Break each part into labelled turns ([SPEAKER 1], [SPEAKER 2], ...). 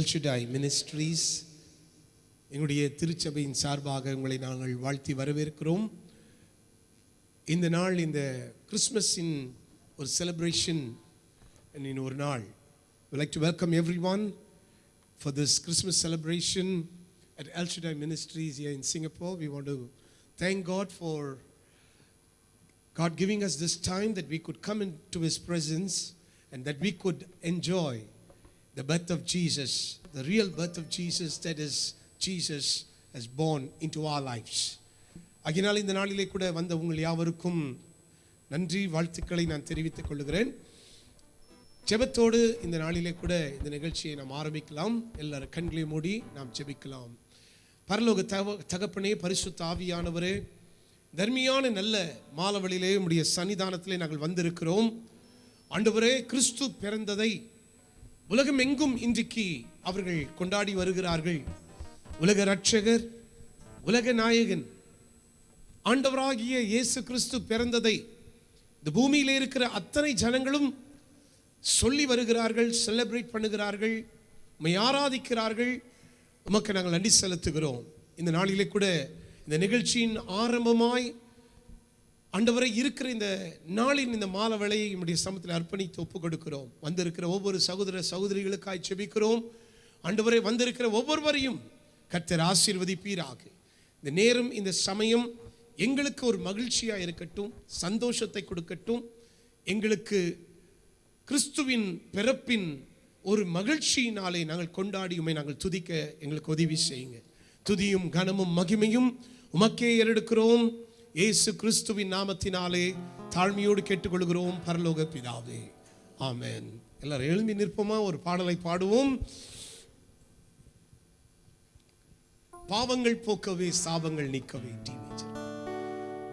[SPEAKER 1] எல்ஷுடாய் ministries எங்களுடைய திருச்சபையின் சார்பாக உங்களை நாங்கள் வாழ்த்தி வரவேற்கிறோம் இந்த நாள் இந்த கிறிஸ்மஸின் ஒரு செலிப்ரேஷன் ஒரு நாள் like to welcome everyone for this Christmas celebration at El Shaddai ministries in Singapore we want to thank God for God giving us this time that we could come into His presence and that we could enjoy the birth of Jesus, the real birth of Jesus, that is, Jesus has born into our lives. அகினால் இந்த நாளிலே கூட வந்த உங்கள் யாவருக்கும் நன்றி வாழ்த்துக்களை நான் தெரிவித்துக் கொள்கிறேன் ஜெபத்தோடு இந்த நாளிலே கூட இந்த நிகழ்ச்சியை நாம் ஆரம்பிக்கலாம் எல்லாரும் கண்களை மூடி நாம் ஜெபிக்கலாம் பரலோக தக தகப்பனே பரிசுத்த ஆவியானவரே தர்மியான நல்ல மாலவழியிலே உடைய சன்னிதானத்திலே நாங்கள் வந்திருக்கிறோம் ஆண்டவரே கிறிஸ்து பிறந்ததை உலகம் எங்கும் இன்றைக்கு அவர்கள் கொண்டாடி வருகிறார்கள் உலக ரட்சகர் உலக நாயகன் ஆண்டவராகிய இயேசு கிறிஸ்து பிறந்ததை இந்த பூமியில் இருக்கிற அத்தனை ஜனங்களும் சொல்லி வருகிறார்கள் செலிப்ரேட் பண்ணுகிறார்கள் உண்மை ஆராதிக்கிறார்கள் உமக்கு நாங்கள் நன்றி செலுத்துகிறோம் இந்த நாளிலே கூட இந்த நிகழ்ச்சியின் ஆரம்பமாய் ஆண்டவரை இருக்கிற இந்த நாளின் இந்த மால வேலையை என்னுடைய சமத்தில் அர்ப்பணித்து ஒப்பு கொடுக்கிறோம் வந்திருக்கிற ஒவ்வொரு சகோதர சகோதரிகளுக்காய் செபிக்கிறோம் ஆண்டவரை வந்திருக்கிற ஒவ்வொருவரையும் கர்த்தர் ஆசீர்வதிப்பீராக இந்த நேரம் இந்த சமயம் எங்களுக்கு ஒரு மகிழ்ச்சியாக இருக்கட்டும் சந்தோஷத்தை கொடுக்கட்டும் எங்களுக்கு கிறிஸ்துவின் பிறப்பின் ஒரு மகிழ்ச்சியினாலே நாங்கள் கொண்டாடியுமே நாங்கள் துதிக்க எங்களுக்கு உதவி செய்யுங்க துதியும் கனமும் மகிமையும் உமக்கே ஏறெடுக்கிறோம் இயேசு கிறிஸ்துவின் நாமத்தினாலே தாழ்மையோடு கேட்டுக்கொள்கிறோம் பரலோக பிதாவே ஆமேன் எல்லாரும் எழுந்தி நிற்போமா ஒரு பாடலை பாடுவோம் பாவங்கள் போக்கவே சாபங்கள் நீக்கவே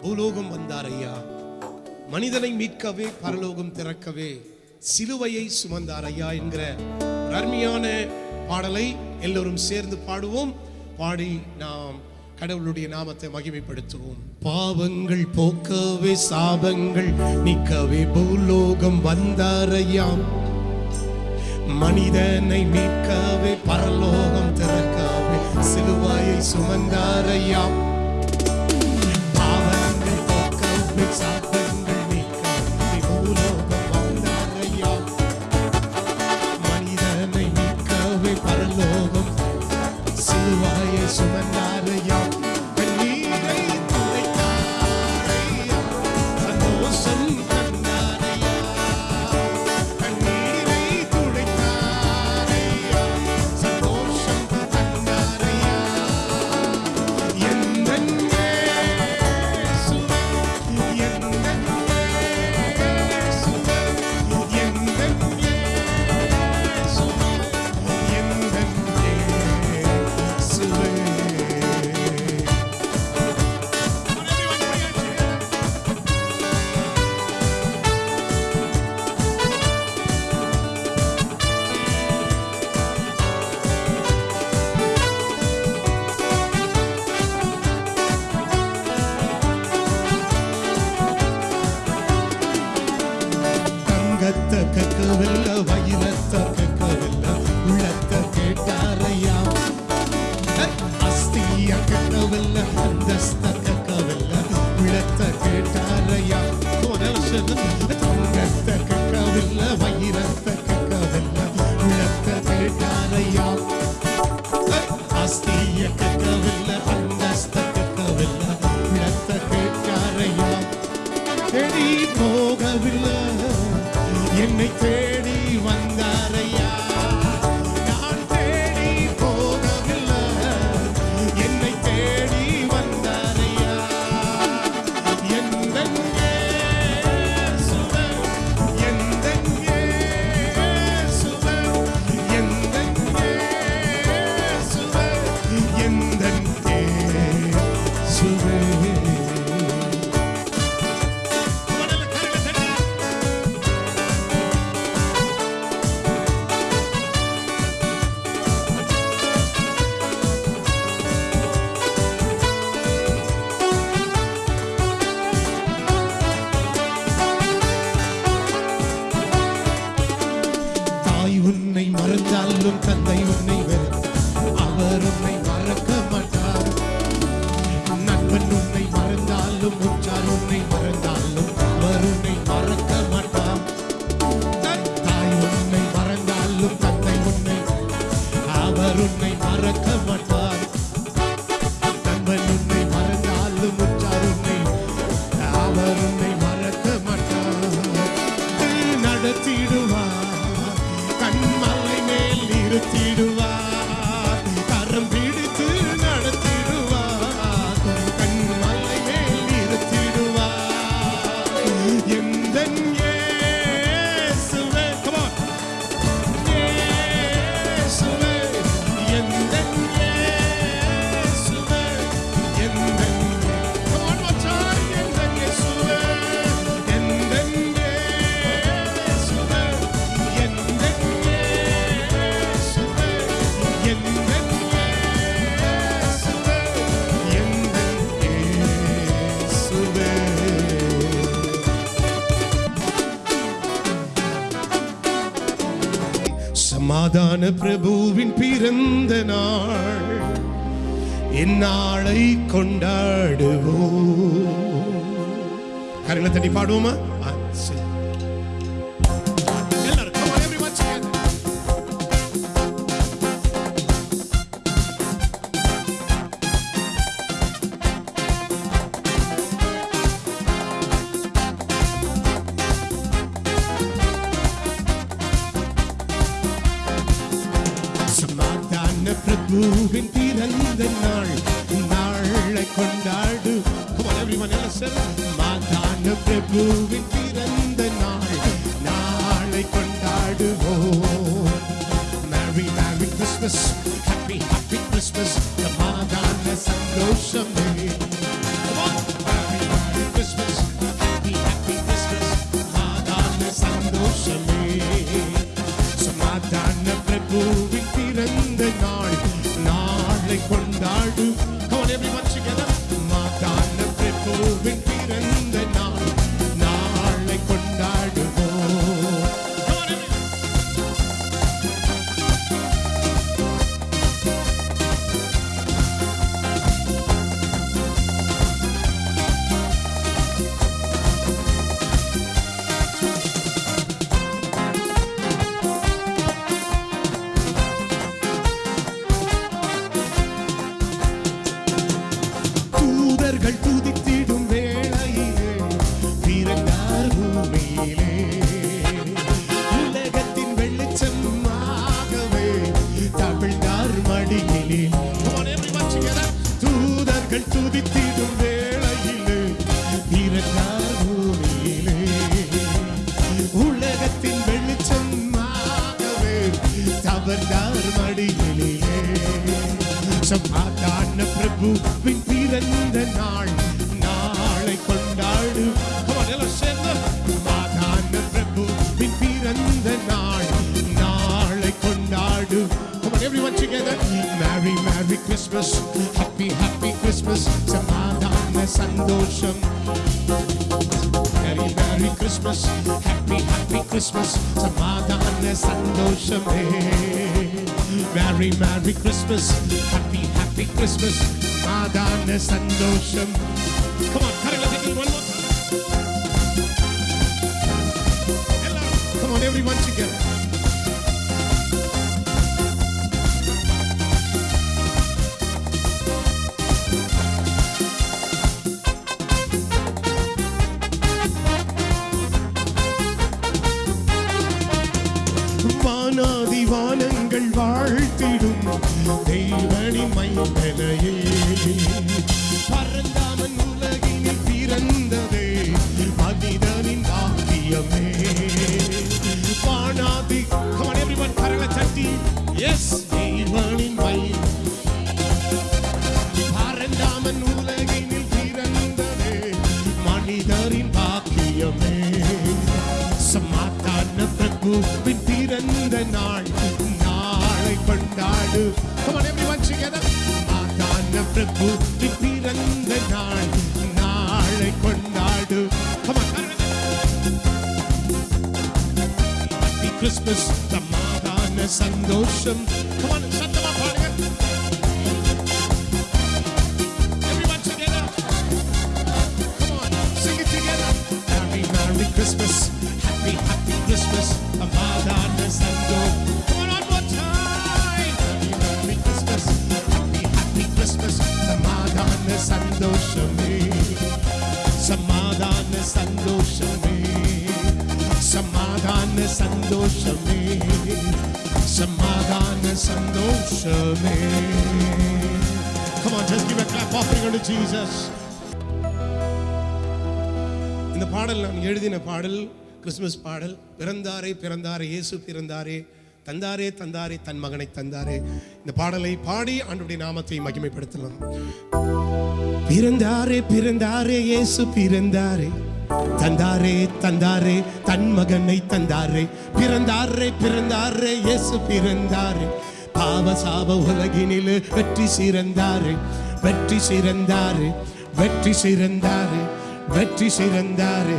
[SPEAKER 1] பூலோகம் வந்தார் ஐயா மனிதனை மீட்கவே பரலோகம் திறக்கவே சிலுவையை சுமந்தார் ஐயா என்கிற அருமையான பாடலை எல்லோரும் சேர்ந்து பாடுவோம் பாடி நாம் கடவுளுடைய நாமத்தை மகிமைப்படுத்துவோம் பாவங்கள் போக்கவே சாபங்கள் நிக்கவே பூலோகம் வந்தாரையாம் மனிதனை மீட்கவே பரலோகம் திறக்கவே சிலுவாயை சுமந்தாரையாம் சமாதான பிரபுவின் பிறந்த நாள் இந்நாளை கொண்டாடுவோம் கரங்களை தண்ணி பாடுவோமா me. Happy Christmas to Paradise and Yosemite. Come on, Merry, Merry Christmas. Happy, Happy Christmas. Paradise and Yosemite. சமாதான பிரபுவின் பிறந்த நாள் நாளை கொண்டாடுவோம் நாடு Come on everyone together ஆதான பிரபுக்கு பிறந்த நாள் நாளை கொண்டாடு Come on Happy Christmas சமாதான சந்தோஷம் சந்தோஷமே சமாதான சந்தோஷமே Come on, just give a clap offering to Jesus. இந்த பாடல் நான் எழுதின பாடல் கிறிஸ்மஸ் பாடல் பிறந்தாரே பிறந்தாரே இயேசு பிறந்தாரே தந்தாரே தந்தாரே தன் மகனை தந்தாரே இந்த பாடலை பாடி ஆண்டுடைய நாமத்தை மகிமைப்படுத்தலாம் பிறந்தாரே பிறந்தாரே இயேசு பிறந்தாரே தந்தாரே தந்தாரே தன் மகனை தந்தாரே பிறந்தாரே பிறந்தாரே இயேசு பிறந்தாரே பாவ சாப உலகினில் வெற்றி சிறந்தாரே வெற்றி சிறந்தாரே வெற்றி சிறந்தாரே வெற்றி சிறந்தாரே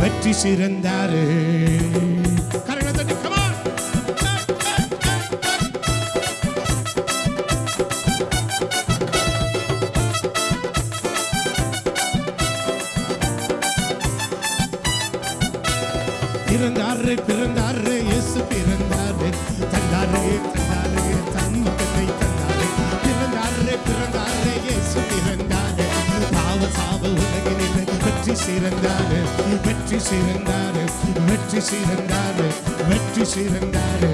[SPEAKER 1] வெற்றி சிறந்தாரே சீரந்தாரு வெற்றி சீரந்தாரு வெற்றி சீரந்தாரு வெற்றி சீரந்தாரு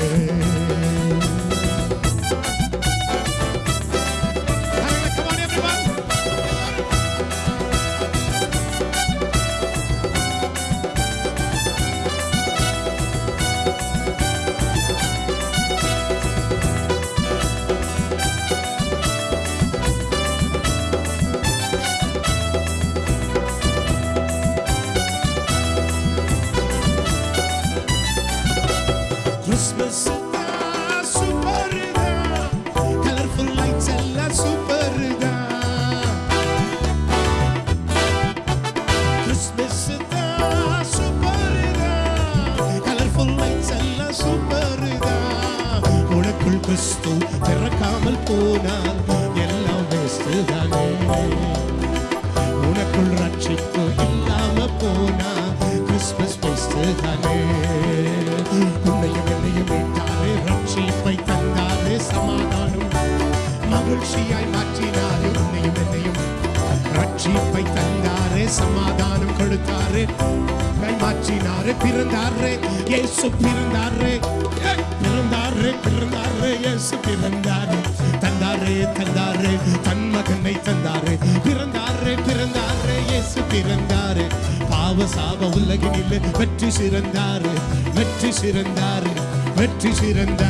[SPEAKER 1] Firenze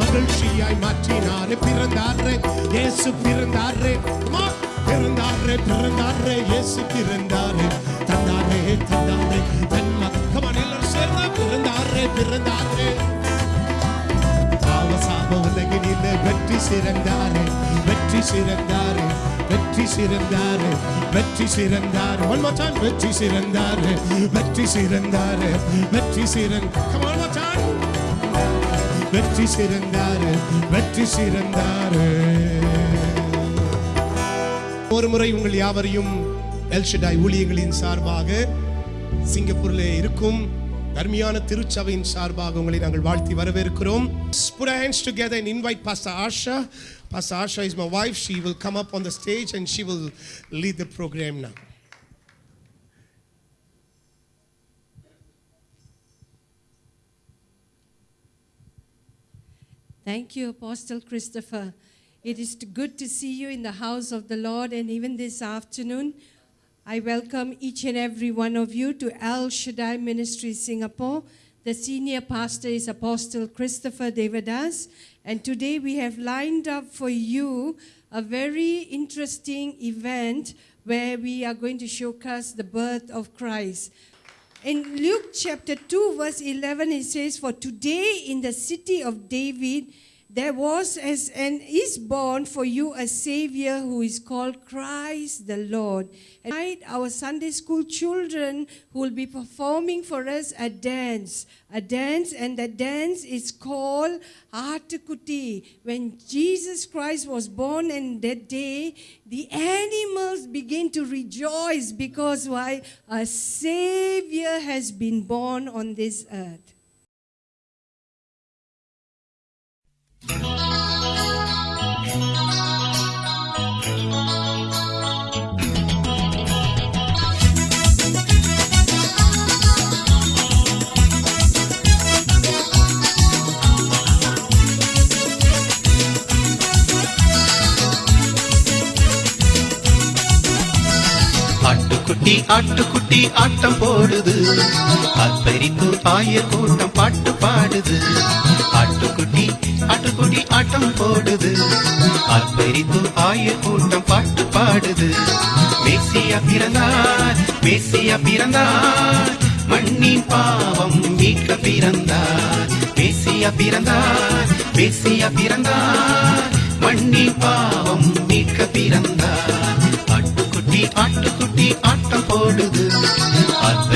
[SPEAKER 1] மகிழ்ச்சியாய் மாற்றினாரே பிறந்தாரே இயேசு பிறந்தாரே பிறந்தாரே பிறந்தாரே இயேசு பிறந்தாரே தந்தாரே தந்தாரே தன் மக்கமான எல்லாரும் சேர்ந்தா பிறந்தாரே பிறந்தாரே பாவசாப உலகினில வெற்றி சிறந்தாரே வெற்றி சிறந்தாரே வெற்றி சிறந்தாரு வெற்றி சிறந்தாரு ஒன் மச்சான் வெற்றி சிறந்தாரு வெற்றி சிறந்தாரு வெற்றி சிறந்த வெற்றி சிறந்தாரு வெற்றி சிறந்தாரு ஒரு முறை உங்கள் யாவரையும் எல்ஷடாய் ஊழியங்களின் சார்பாக சிங்கப்பூரில் இருக்கும் அருமையான திருச்சபையின் சார்பாக உங்களை நாங்கள் வாழ்த்தி வரவேற்கிறோம் Put our hands together and invite Pastor Asha. Pastor Asha is my wife. She will come up on the stage and she will lead the program now.
[SPEAKER 2] Thank you, Apostle Christopher. It is good to see you in the house of the Lord, and even this afternoon, I welcome each and every one of you to Al Shaddai Ministry Singapore. The senior pastor is Apostle Christopher Devadas, and today we have lined up for you a very interesting event where we are going to showcase the birth of Christ. In Luke chapter 2, verse 11, it says, For today in the city of David, there was as and is born for you a savior who is called Christ the Lord. And tonight our Sunday school children will be performing for us a dance, a dance and the dance is called Artikuti. When Jesus Christ was born and that day, the animals begin to rejoice because why? A savior has been born on this earth. Thank you.
[SPEAKER 3] ஆட்டுக்குட்டி ஆட்டுக்குட்டி ஆட்டம் போடுது அற்பரித்து ஆய கூட்டம் பாட்டு பாடுது ஆட்டுக்குட்டி ஆட்டுக்குட்டி ஆட்டம் போடுது அற்பரித்து ஆய கூட்டம் பாட்டு பாடுது மேசியா பிறந்தார் மேசியா பிறந்தார் மண்ணின் பாவம் மீட்க பிறந்தார் மேசியா பிறந்தார் மேசியா பிறந்தார் மண்ணின் பாவம் மீட்க பிறந்தார் ஆட்டுக்குட்டி ஆட்டம் போடுது அந்த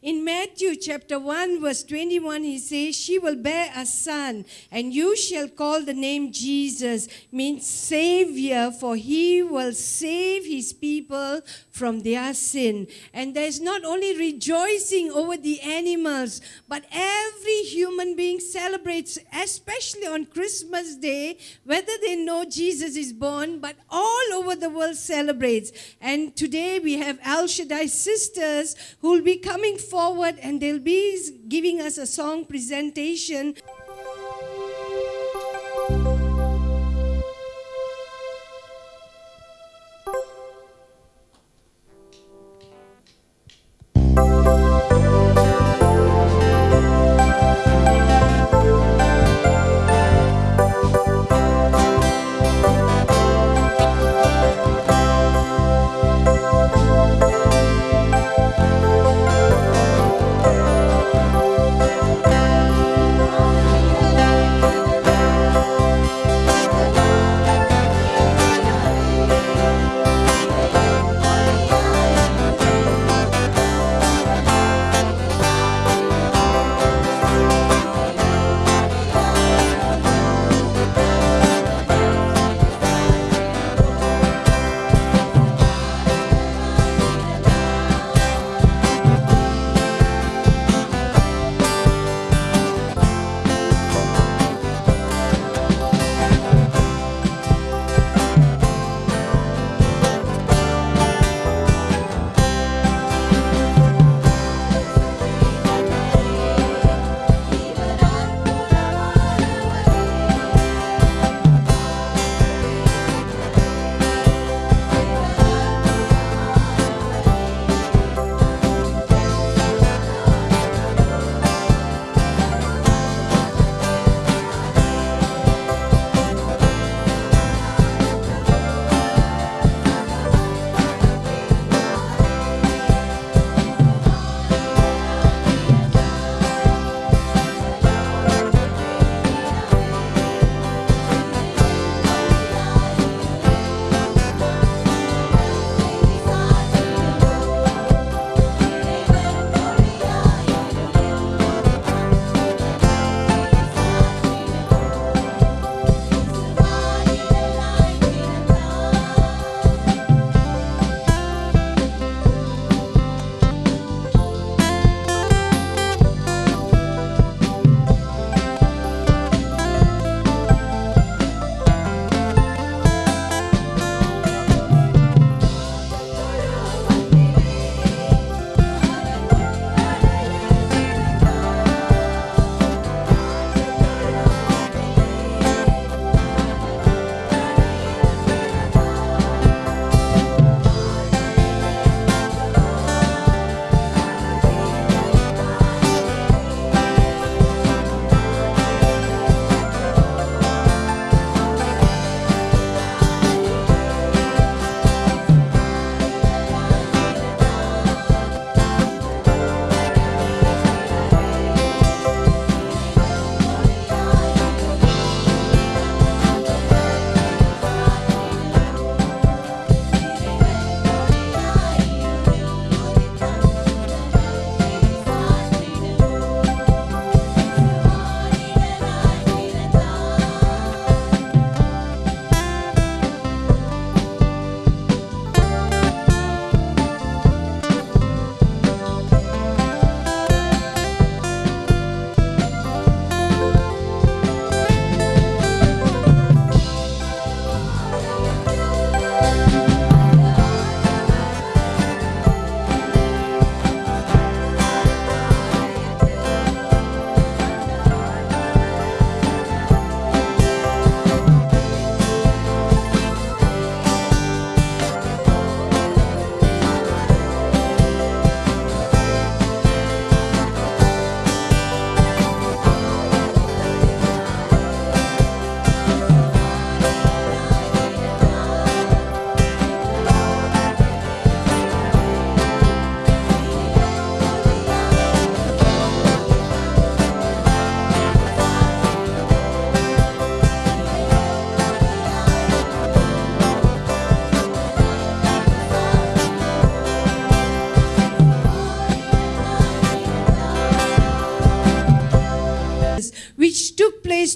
[SPEAKER 2] chapter 1, verse 21, he says, She will bear a son, and you shall call the name Jesus, means Savior, for he will save his people from their sin. And there's not only rejoicing over the animals, but every human being celebrates, especially on Christmas Day, whether they know Jesus is born, but all over the world celebrates. And today we have Al Shaddai sisters who will be coming forward and they will be giving us a song presentation.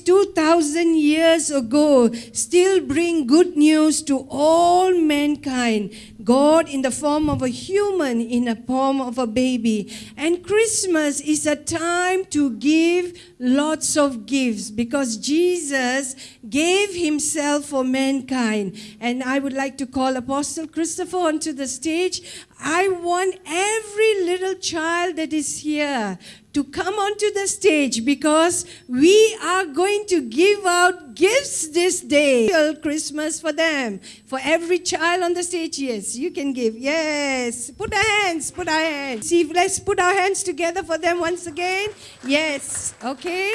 [SPEAKER 2] 2,000 years ago still bring good news to all mankind. God in the form of a human, in the form of a baby. And Christmas is a time to give lots of gifts because Jesus gave himself for mankind. And I would like to call Apostle Christopher onto the stage. I want every little child that is here to come onto the stage because we are going to give out gifts this day. Christmas for them. For every child on the stage, yes, you can give. Yes, put our hands, put our hands. See, let's put our hands together for them once again. Yes, okay.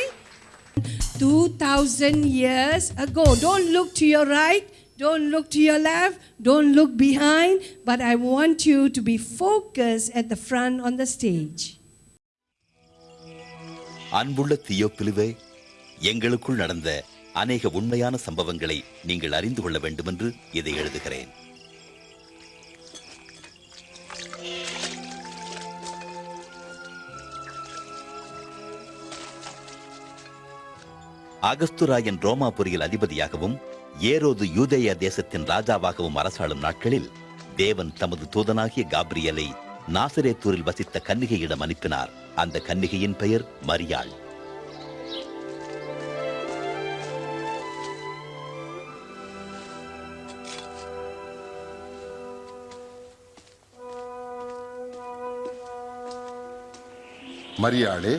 [SPEAKER 2] 2,000 years ago. Don't look to your right. Don't look to your left, don't look behind, but I want you to be focused at the front on the stage.
[SPEAKER 4] அன்புள்ள தியோப்பிலுவே எங்களுக்குள் நடந்த அநேக உண்மையான சம்பவங்களை நீங்கள் அறிந்து கொள்ள என்று இதை எழுதுகிறேன் அகஸ்துராயன் ரோமாபுரியில் அதிபதியாகவும் ஏரோது யூதேய தேசத்தின் ராஜாவாகவும் அரசாளும் நாட்களில் தேவன் தமது தூதனாகிய காப்ரியலை நாசரேத்தூரில் வசித்த கன்னிகையிடம் அனுப்பினார் அந்த கன்னிகையின் பெயர் மரியாள் மரியாளே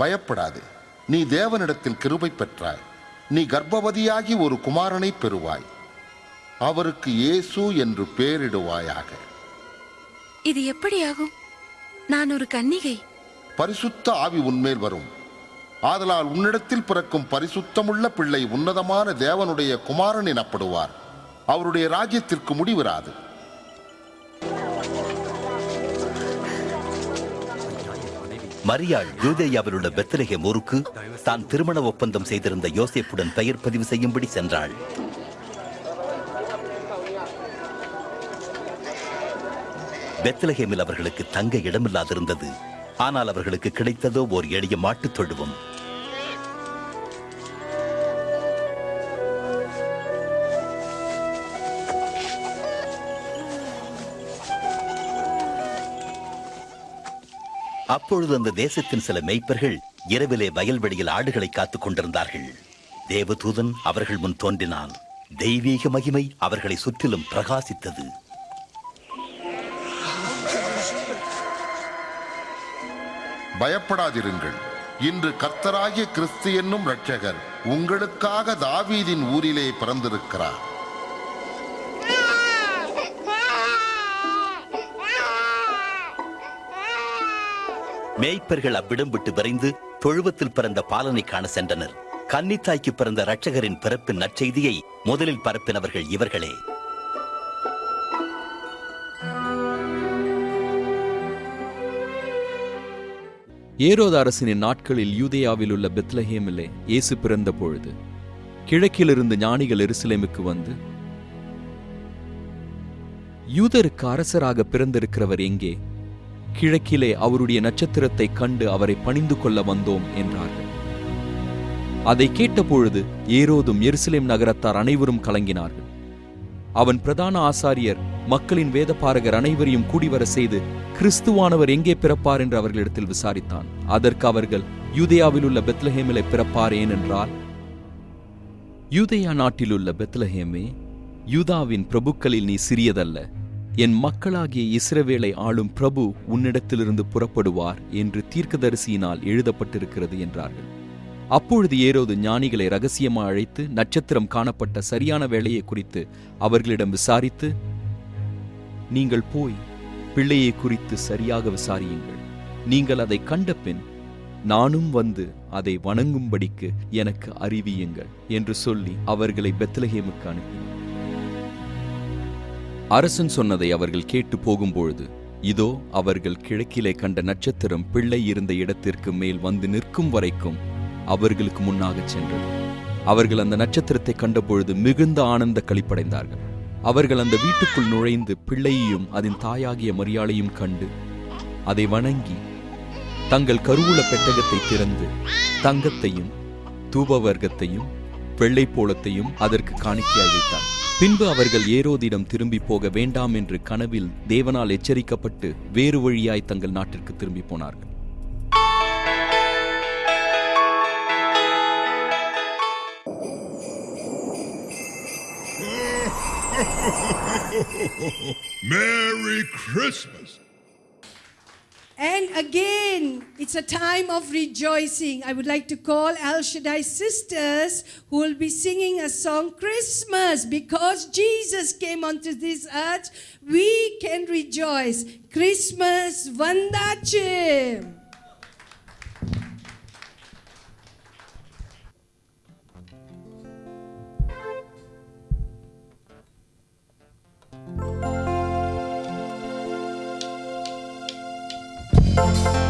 [SPEAKER 4] பயப்படாதே நீ தேவனிடத்தில் கிருபை பெற்றாய் நீ கர்ப்பவதியாகி ஒரு குமாரனை பெறுவாய் அவருக்கு இயேசு என்று பெயரிடுவாயாக
[SPEAKER 5] இது எப்படியாகும் நான் ஒரு கன்னிகை
[SPEAKER 4] பரிசுத்த ஆவி உன்மேல் வரும் ஆதலால் உன்னிடத்தில் பிறக்கும் பரிசுத்தமுள்ள பிள்ளை உன்னதமான தேவனுடைய குமாரன் எனப்படுவார் அவருடைய ராஜ்யத்திற்கு முடிவராது மரியாள் யூதேயாவில் பெத்தலகம் ஊருக்கு தான் திருமண ஒப்பந்தம் செய்திருந்த யோசேப்புடன் பெயர் பதிவு செய்யும்படி சென்றாள் பெத்லஹேமில் அவர்களுக்கு தங்க இடமில்லாதிருந்தது ஆனால் அவர்களுக்கு கிடைத்ததோ ஓர் எளிய மாட்டுத் தொழுவம் அப்பொழுது அந்த தேசத்தின் சில மெய்ப்பர்கள் இரவிலே வயல்வெளியில் ஆடுகளை காத்துக் கொண்டிருந்தார்கள் தேவதூதன் அவர்கள் முன் தோன்றினான் தெய்வீக மகிமை அவர்களை சுற்றிலும் பிரகாசித்தது பயப்படாதிருங்கள் இன்று கர்த்தராகிய கிறிஸ்து என்னும் ரட்சகர் உங்களுக்காக தாவீதின் ஊரிலே பிறந்திருக்கிறார் மேய்ப்பர்கள் அவ்விடம் விட்டு விரைந்து தொழுவத்தில் பிறந்த பாலனை காண சென்றனர் கன்னித்தாய்க்கு பிறந்த ரட்சகரின் பிறப்பு நற்செய்தியை முதலில் பரப்பினவர்கள்
[SPEAKER 5] இவர்களே ஏரோத அரசனின் நாட்களில் யூதேயாவில் உள்ள பெத்லஹேமிலே இயேசு பிறந்த பொழுது கிழக்கிலிருந்து ஞானிகள் எருசலேமுக்கு வந்து யூதருக்கு அரசராக பிறந்திருக்கிறவர் எங்கே கிழக்கிலே அவருடைய நட்சத்திரத்தை கண்டு அவரை பணிந்து கொள்ள வந்தோம் என்றார்கள் அதை கேட்டபொழுது ஏரோதும் எருசலேம் நகரத்தார் அனைவரும் கலங்கினார்கள் அவன் பிரதான ஆசாரியர் மக்களின் வேதப்பாரகர் அனைவரையும் கூடிவர செய்து கிறிஸ்துவானவர் எங்கே பிறப்பார் என்று அவர்களிடத்தில் விசாரித்தான் அதற்கு அவர்கள் யூதேயாவில் உள்ள பெத்லஹேமிலே பிறப்பார் ஏனென்றால் யூதேயா நாட்டிலுள்ள பெத்லஹேமே யூதாவின் பிரபுக்களில் நீ சிறியதல்ல என் மக்களாகிய இஸ்ரவேலை ஆளும் பிரபு உன்னிடத்திலிருந்து புறப்படுவார் என்று தீர்க்கதரிசியினால் எழுதப்பட்டிருக்கிறது என்றார்கள் அப்பொழுது ஏரோது ஞானிகளை ரகசியமாக அழைத்து நட்சத்திரம் காணப்பட்ட சரியான வேலையை குறித்து அவர்களிடம் விசாரித்து நீங்கள் போய் பிள்ளையை குறித்து சரியாக விசாரியுங்கள் நீங்கள் அதை கண்டபின் நானும் வந்து அதை வணங்கும்படிக்கு எனக்கு அறிவியுங்கள் என்று சொல்லி அவர்களை பெத்லஹேமுக்கு அனுப்பினார் அரசன் சொன்னதை அவர்கள் கேட்டு போகும்பொழுது இதோ அவர்கள் கிழக்கிலே கண்ட நட்சத்திரம் பிள்ளை இருந்த இடத்திற்கு மேல் வந்து நிற்கும் வரைக்கும் அவர்களுக்கு முன்னாக சென்றது அவர்கள் அந்த நட்சத்திரத்தை கண்டபொழுது மிகுந்த ஆனந்த கழிப்படைந்தார்கள் அவர்கள் அந்த வீட்டுக்குள் நுழைந்து பிள்ளையையும் அதன் தாயாகிய மரியாளையும் கண்டு அதை வணங்கி தங்கள் கருவூல பெட்டகத்தை திறந்து தங்கத்தையும் தூப வர்க்கத்தையும் வெள்ளைப்போலத்தையும் போலத்தையும் அதற்கு காணிக்கையாக பின்பு அவர்கள் ஏரோதிடம் திரும்பி போக வேண்டாம் என்று கனவில் தேவனால் எச்சரிக்கப்பட்டு வேறு வழியாய் தங்கள் நாட்டிற்கு திரும்பி போனார்கள்
[SPEAKER 6] Merry Christmas!
[SPEAKER 2] And again, it's a time of rejoicing. I would like to call Al Shaddai sisters who will be singing a song, Christmas, because Jesus came onto this earth. We can rejoice. Christmas, Vandache. Thank Thank you.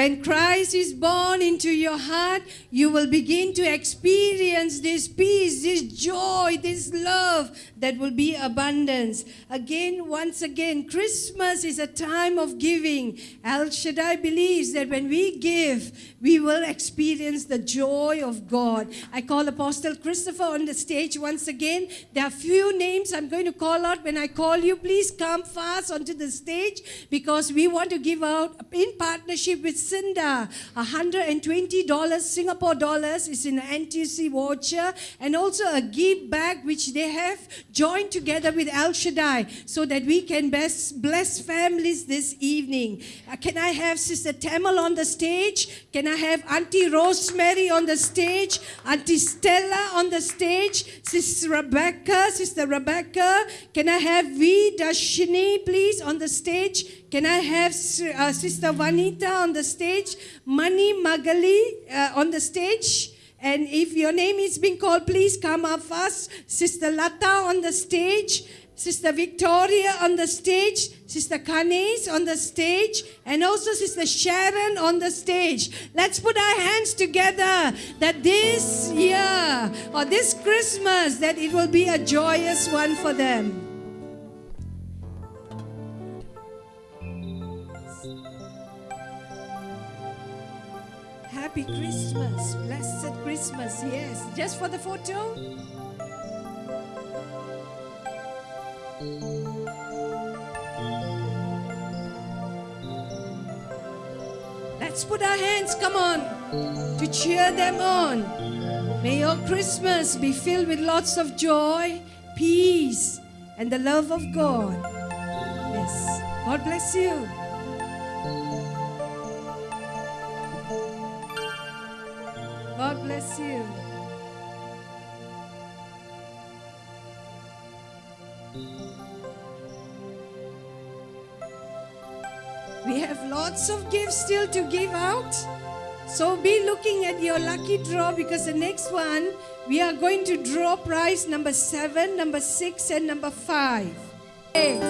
[SPEAKER 2] When Christ is born into your heart, you will begin to experience this peace, this joy, this love that will be abundance. Again, once again, Christmas is a time of giving. El Shaddai believes that when we give, we will experience the joy of God. I call Apostle Christopher on the stage once again. There are few names I'm going to call out. When I call you, please come fast onto the stage because we want to give out in partnership with Cinda $120 Singapore dollars is in an NTC voucher and also a give back which they have joined together with El Shaddai. So that we can best bless families this evening. Uh, can I have Sister Tamil on the stage? Can I have Auntie Rosemary on the stage? Auntie Stella on the stage? Sister Rebecca, Sister Rebecca. Can I have V. Dashini, please, on the stage? Can I have uh, Sister Vanita on the stage? Mani Magali uh, on the stage? And if your name is being called, please come up first. Sister Lata on the stage. Sister Victoria on the stage, Sister Kanes on the stage, and also Sister Sharon on the stage. Let's put our hands together that this year or this Christmas that it will be a joyous one for them.
[SPEAKER 6] Happy Christmas, blessed Christmas, yes. Just for
[SPEAKER 2] the photo? Let's put our hands, come on, to cheer them on. May your Christmas be filled with lots of joy, peace, and the love of God. Yes. God bless you. God bless you. Thank you. We have lots of gifts still to give out. So be looking at your lucky draw because the next one, we are going to draw prize number seven, number six, and number five. Hey.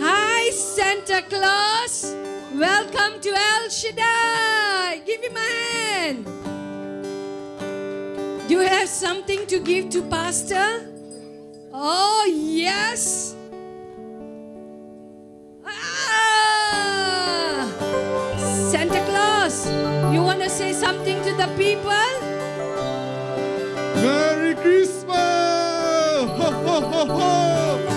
[SPEAKER 2] Hi, Santa Claus. Welcome to El Shaddai. Give him a hand. You have something to give to Pastor? Oh, yes. Ah! Jesus, you want to say something to the people?
[SPEAKER 6] Merry Christmas! Ho, ho, ho, ho!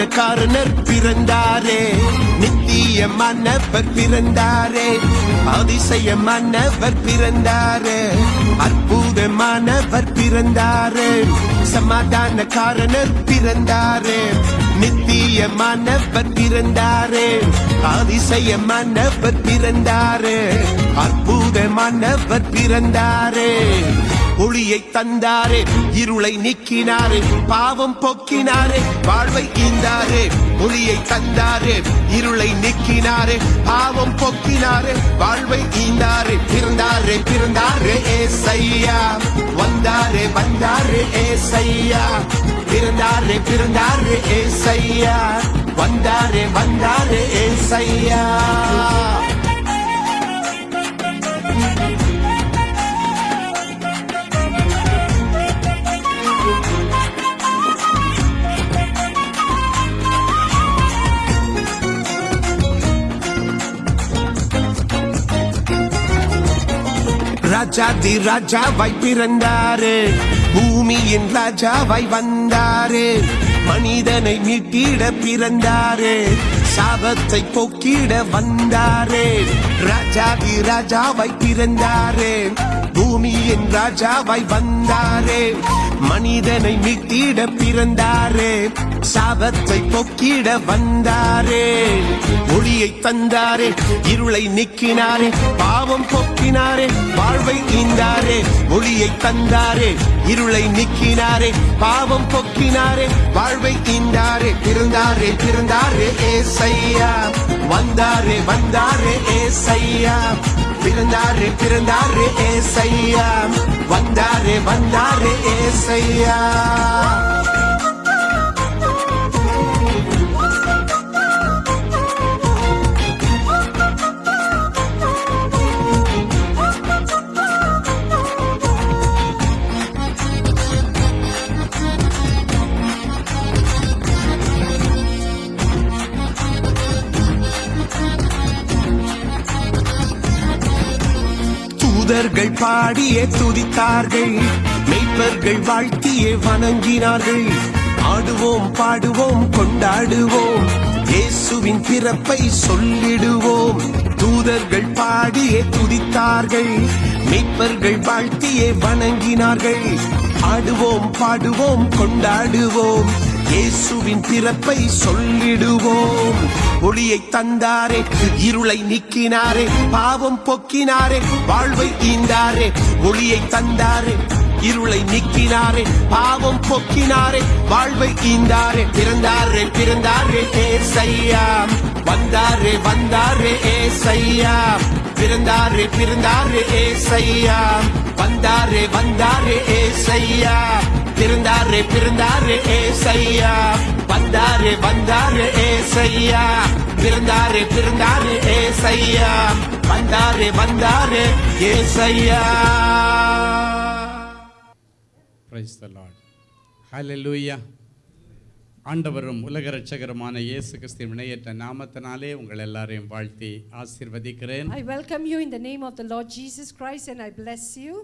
[SPEAKER 7] பின்னக்காரனர் பிறந்தாரே நித்தியமானவர் பிறந்தாரே அதிசயமானவர் பிறந்தாரே அற்புதமானவர் பிறந்தாரே சமாதானக்காரனர் பிறந்தாரே நித்தியமானவர் பிறந்தாரே அதிசயமானவர் பிறந்தாரே அற்புதமானவர் பிறந்தாரே ஒளியை தந்தாரே இருளை நீக்கினாரே பாவம் போக்கினாரே வாழ்வை ஈந்தாரே ஒளியை தந்தாரே இருளை நீக்கினாரே பாவம் போக்கினாரே வாழ்வை ஈந்தாரே பிறந்தாரே பிறந்தாரே ஏசையா வந்தாரே வந்தாரே ஏசையா பிறந்தாரே பிறந்தாரே ஏசையா வந்தாரே வந்தாரே ஏசையா ராஜாதி ராஜாவாய் பிறந்தாரு பூமியின் ராஜாவாய் வந்தாரு மனிதனை மீட்டிட பிறந்தாரு சாபத்தை போக்கிட வந்தாரு ராஜாதி ராஜாவாய் பிறந்தாரு பூமியின் ராஜாவாய் வந்தாரே மனிதனை மீட்டிட பிறந்தாரே சாபத்தை பொக்கிட வந்தாரே ஒளியை தந்தாரே இருளை நிக்கினாரே பாவம் பொக்கினாரே வாழ்வை தீந்தாரே ஒளியை தந்தாரே இருளை நிக்கினாரே பாவம் பொக்கினாரே வாழ்வை தீந்தாரே பிறந்தாரே பிறந்தாரே ஏசையா வந்தாரே வந்தாரே ஏசையா பிறந்தாரு பிறந்தாரு ஏசையா வந்தாரு வந்தாரு
[SPEAKER 1] ஏசையா
[SPEAKER 7] மன்னர்கள் பாடியே துதித்தார்கள் மெய்ப்பர்கள் வாழ்த்தியே வணங்கினார்கள் ஆடுவோம் பாடுவோம் கொண்டாடுவோம் இயேசுவின் பிறப்பை சொல்லிடுவோம் தூதர்கள் பாடியே துதித்தார்கள் மெய்ப்பர்கள் வாழ்த்தியே வணங்கினார்கள் ஆடுவோம் பாடுவோம் கொண்டாடுவோம் இயேசுவின் பிறப்பை சொல்லிடுவோம் ஒளியை தந்தாரே இருளை நீக்கினாரே பாவம் போக்கினாரே வாழ்வை ஈந்தாரே ஒளியை தந்தாரே இருளை நீக்கினாரே பாவம் போக்கினாரே வாழ்வை ஈந்தாரே பிறந்தாரே பிறந்தாரே ஏசையா வந்தாரே வந்தாரே ஏசையா பிறந்தாரே பிறந்தாரே ஏசையா வந்தாரே வந்தாரே ஏசையா திருந்தாரு பிறந்தாரே ஏசையா வந்தாரே வந்தாரு ஏசையா பிறந்தாரே பிறந்தாரே
[SPEAKER 8] ஏசையா வந்தாரே வந்தாரே ஏசையா பிரைஸ் த லார்ட் ஹalleluya ஆண்டவரும் உலக ரட்சகருமான இயேசு கிறிஸ்துவின் இணையற்ற நாமத்தினாலே உங்கள் எல்லாரையும் வாழ்த்தி ஆசீர்வதிக்கிறேன்
[SPEAKER 2] I welcome you in the name of the Lord Jesus Christ and I bless you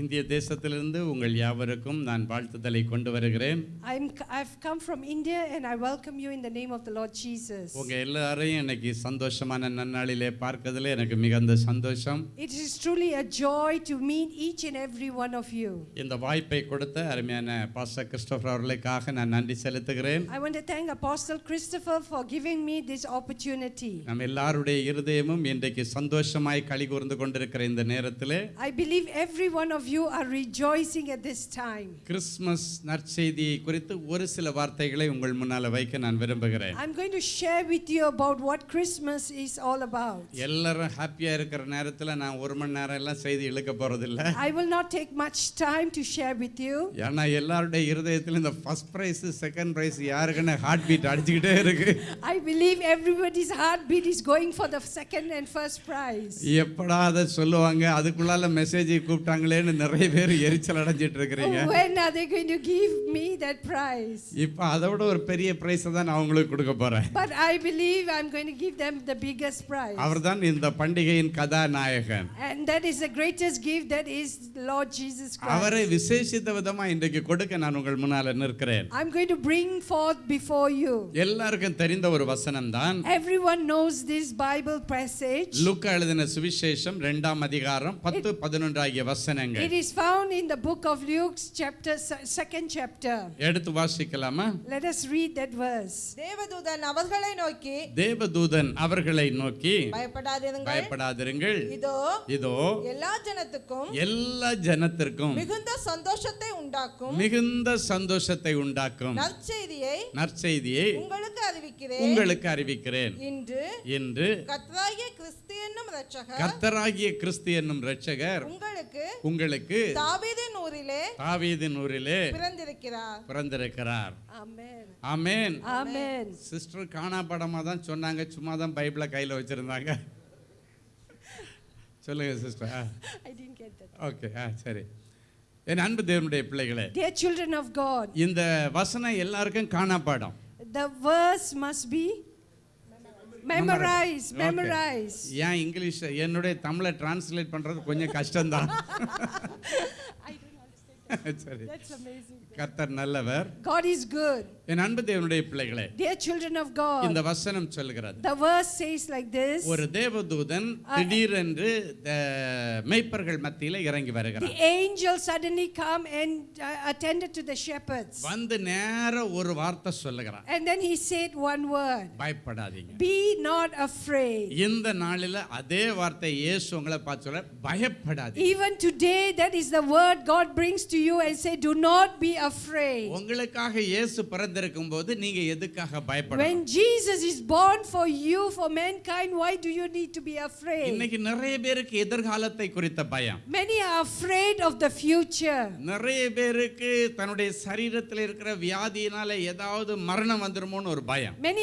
[SPEAKER 8] இந்திய தேசத்திலிருந்து உங்கள் யாவருக்கும் நான் வாழ்த்துதலை கொண்டு வருகிறேன்
[SPEAKER 2] I'm I've come from India and I welcome you in the name of the Lord Jesus உங்க
[SPEAKER 8] எல்லாரையும் எனக்கு சந்தோஷமான நன்னாளிலே பார்க்கதிலே எனக்கு மிகுந்த சந்தோஷம்
[SPEAKER 2] It is truly a joy to meet each and every one of you
[SPEAKER 8] இந்த வாய்ப்பை கொடுத்த அருமையான பாஸ்டர் கிறிஸ்டோபர் அவர்களுக்காக நான் நன்றி செலுத்துகிறேன்
[SPEAKER 2] I want to thank Apostle Christopher for giving me this opportunity
[SPEAKER 8] நம் எல்லாருடைய இதயமும் இன்றைக்கு சந்தோஷமாய் களி கொண்டிருக்கிற இந்த நேரத்திலே
[SPEAKER 2] I believe every one of you are rejoicing at this time.
[SPEAKER 8] Christmas நற்செய்தி குறித்து ஒரு சில வார்த்தைகளை உங்கள் முன்னால வைக்க நான் விரும்புகிறேன்.
[SPEAKER 2] I'm going to share with you about what Christmas is all about.
[SPEAKER 8] எல்லாரும் happy இருக்கிற நேரத்துல நான் ஒரு மணி நேரம் எல்லாம் செய்தி இழுக்க போறது
[SPEAKER 2] I will not take much time to share with you.
[SPEAKER 8] ஏன்னா எல்லாருடைய இதயத்துல இந்த ஃபர்ஸ்ட் பிரைஸ் செகண்ட் பிரைஸ் யாருக்குன்னு heartbeat பீட் அடிச்சிட்டே
[SPEAKER 2] I believe everybody's heartbeat is going for the second and first prize.
[SPEAKER 8] எப்படா அத சொல்லுவாங்க அதுக்குள்ளால மெசேஜ் கூப்பிட்டாங்களேன்னு நிறைய பேர் எரிச்சல் அடைஞ்சிட்டு இருக்கிறீங்க
[SPEAKER 2] when are they going to give me that prize
[SPEAKER 8] இப்ப அதை விட ஒரு பெரிய பிரைஸ் தான் நான் உங்களுக்கு கொடுக்க போறேன்
[SPEAKER 2] but i believe i'm going to give them the biggest prize அவர்தான்
[SPEAKER 8] இந்த பண்டிகையின் கதாநாயகன்
[SPEAKER 2] and that is the greatest gift that is lord jesus christ அவரை
[SPEAKER 8] விசேஷித்த விதமா இன்றைக்கு கொடுக்க நான் உங்கள் முன்னால நிற்கிறேன்
[SPEAKER 2] i'm going to bring forth before you
[SPEAKER 8] எல்லாருக்கும் தெரிந்த ஒரு வசனம் தான்
[SPEAKER 2] everyone knows this bible passage
[SPEAKER 8] லூக்கா எழுதின சுவிசேஷம் இரண்டாம் அதிகாரம் 10 11 ஆகிய வசனங்கள் it
[SPEAKER 2] is found in the book of luke's chapter second chapter
[SPEAKER 8] எடுத்து வாசிக்கலாமா
[SPEAKER 2] let us read that verse தேவதூதன் அவர்களை நோக்கி
[SPEAKER 8] தேவதூதன் அவர்களை நோக்கி
[SPEAKER 2] பயப்படாதிருங்கள்
[SPEAKER 8] பயப்படாதிருங்கள் இதோ இதோ
[SPEAKER 2] எல்லா ஜனத்துக்கும்
[SPEAKER 8] எல்லா ஜனத்திற்கும்
[SPEAKER 2] மிகுந்த சந்தோஷத்தை உண்டாக்கும்
[SPEAKER 8] மிகுந்த சந்தோஷத்தை உண்டாக்கும்
[SPEAKER 2] நற்செய்தியை
[SPEAKER 8] நற்செய்தியை
[SPEAKER 2] உங்களுக்கு அறிவிக்கிறேன் உங்களுக்கு அறிவிக்கிறேன் இன்று இன்று
[SPEAKER 8] கர்த்தராகிய கிறிஸ்து என்னும் இரட்சகர் கர்த்தராகிய கிறிஸ்து என்னும் இரட்சகர் உங்களுக்கு உங்களுக்கு உங்களுக்கு தாவீதின் ஊரிலே தாவீதின் ஊரிலே பிறந்திருக்கிறார் பிறந்திருக்கிறார்
[SPEAKER 2] ஆமென் ஆமென்
[SPEAKER 8] ஆமென் சிஸ்டர் காணாபடமா தான் சொன்னாங்க சும்மா தான் பைபிளை கையில் வச்சிருந்தாங்க சொல்லுங்க sister
[SPEAKER 2] I did get that
[SPEAKER 8] okay ah சரி என் அன்பு தேவனுடைய பிள்ளைகளே
[SPEAKER 2] dear children of god
[SPEAKER 8] இந்த வசனம் எல்லாருக்கும் காணாபாடம்
[SPEAKER 2] the verse must be memorise memorise
[SPEAKER 8] ஏன் இங்கிலீஷ் என்னுடைய தமிழை டிரான்ஸ்லேட் பண்ணுறது கொஞ்சம் கஷ்டம்தான் சரி கர்த்தர் நல்லவர்
[SPEAKER 2] God is good
[SPEAKER 8] என் அன்பு தேவனுடைய பிள்ளைகளே
[SPEAKER 2] dear children of God இந்த
[SPEAKER 8] வசனம் சொல்கிறது
[SPEAKER 2] the verse says like this ஒரு
[SPEAKER 8] தேவதூதன் uh, திடீரென்று மேய்ப்பர்கள் மத்தியில இறங்கி வருகிறார்
[SPEAKER 2] the angel suddenly come and uh, attended to the shepherds வந்து நேர
[SPEAKER 8] ஒரு வார்த்தை சொல்லுகிறார்
[SPEAKER 2] and then he said one word
[SPEAKER 8] பயப்படாதீங்க
[SPEAKER 2] be not afraid
[SPEAKER 8] இந்த நாளில அதே வார்த்தை இயேசு உங்களை பார்த்து சொல்ற பயப்படாதீங்க
[SPEAKER 2] even today that is the word God brings to you and say do not be afraid. When Jesus is born for you for mankind why do you need to be afraid? Many are afraid of the future. Many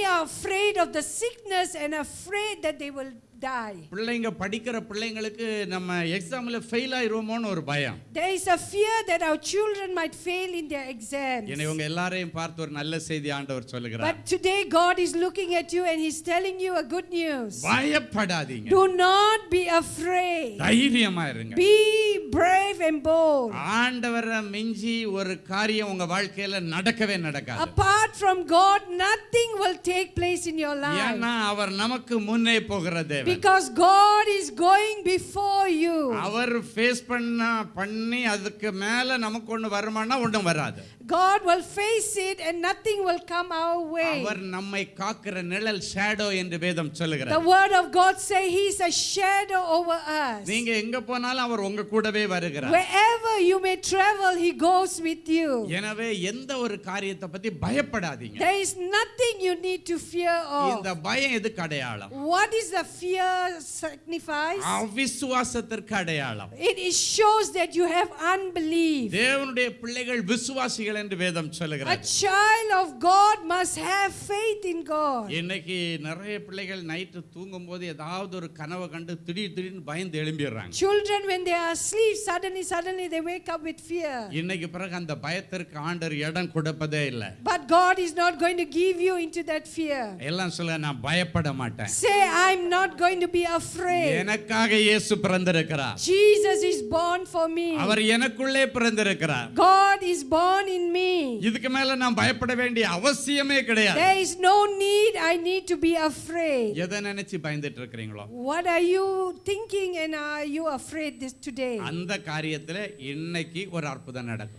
[SPEAKER 2] are afraid of the sickness and afraid that they will die.
[SPEAKER 8] பிள்ளைங்க படிக்கிற பிள்ளைங்களுக்கு நம்ம எக்ஸாம்ல fail ஆயிருவோமோன்னு ஒரு பயம்.
[SPEAKER 2] There is a fear that our children might fail in their exams.
[SPEAKER 8] என்னை இவங்க எல்லாரையும் பார்த்து ஒரு நல்ல செய்தி ஆண்டவர் சொல்லுகிறார். But
[SPEAKER 2] today God is looking at you and he's telling you a good news. பயப்படாதீங்க. Do not be afraid.
[SPEAKER 8] தைரியமா இருங்க.
[SPEAKER 2] Be brave
[SPEAKER 8] and bold. ஆண்டவரை மிஞ்சி ஒரு காரியம் உங்க வாழ்க்கையில நடக்கவே நடக்காது.
[SPEAKER 2] Apart from God nothing will take place in your life. ஏன்னா
[SPEAKER 8] அவர் நமக்கு முன்னே போகிற தேவன்.
[SPEAKER 2] because god is going before you அவர் ஃபேஸ் பண்ண
[SPEAKER 8] பண்ணி அதுக்கு மேல நமக்கு ஒண்ணு வரமானா ஒண்ணும் வராது
[SPEAKER 2] god will face it and nothing will come our way அவர்
[SPEAKER 8] நம்மை காக்கிற நிழல் ஷேடோ என்று வேதம் the
[SPEAKER 2] word of god say he is a shadow over us
[SPEAKER 8] நீங்க எங்க போனாலும் அவர் உங்க கூடவே வருகிறார்
[SPEAKER 2] wherever you may travel he goes with you
[SPEAKER 8] எனவே எந்த ஒரு காரியத்தை பத்தி பயப்படாதீங்க there
[SPEAKER 2] is nothing you need to fear of இந்த பயம் எதுக்கு what is the fear it signifies? shows that you have
[SPEAKER 8] unbelief. A
[SPEAKER 2] child of God must have faith in God. Children when they are asleep suddenly suddenly they wake up with fear. But God is not going to give you into that fear. Say I'm not going going to be afraid Jesus is born for me God is born in me There is no need I need to be afraid What are you thinking and are you afraid this today
[SPEAKER 8] அந்த காரியத்துல இன்னைக்கு ஒரு அற்புதம் நடக்கும்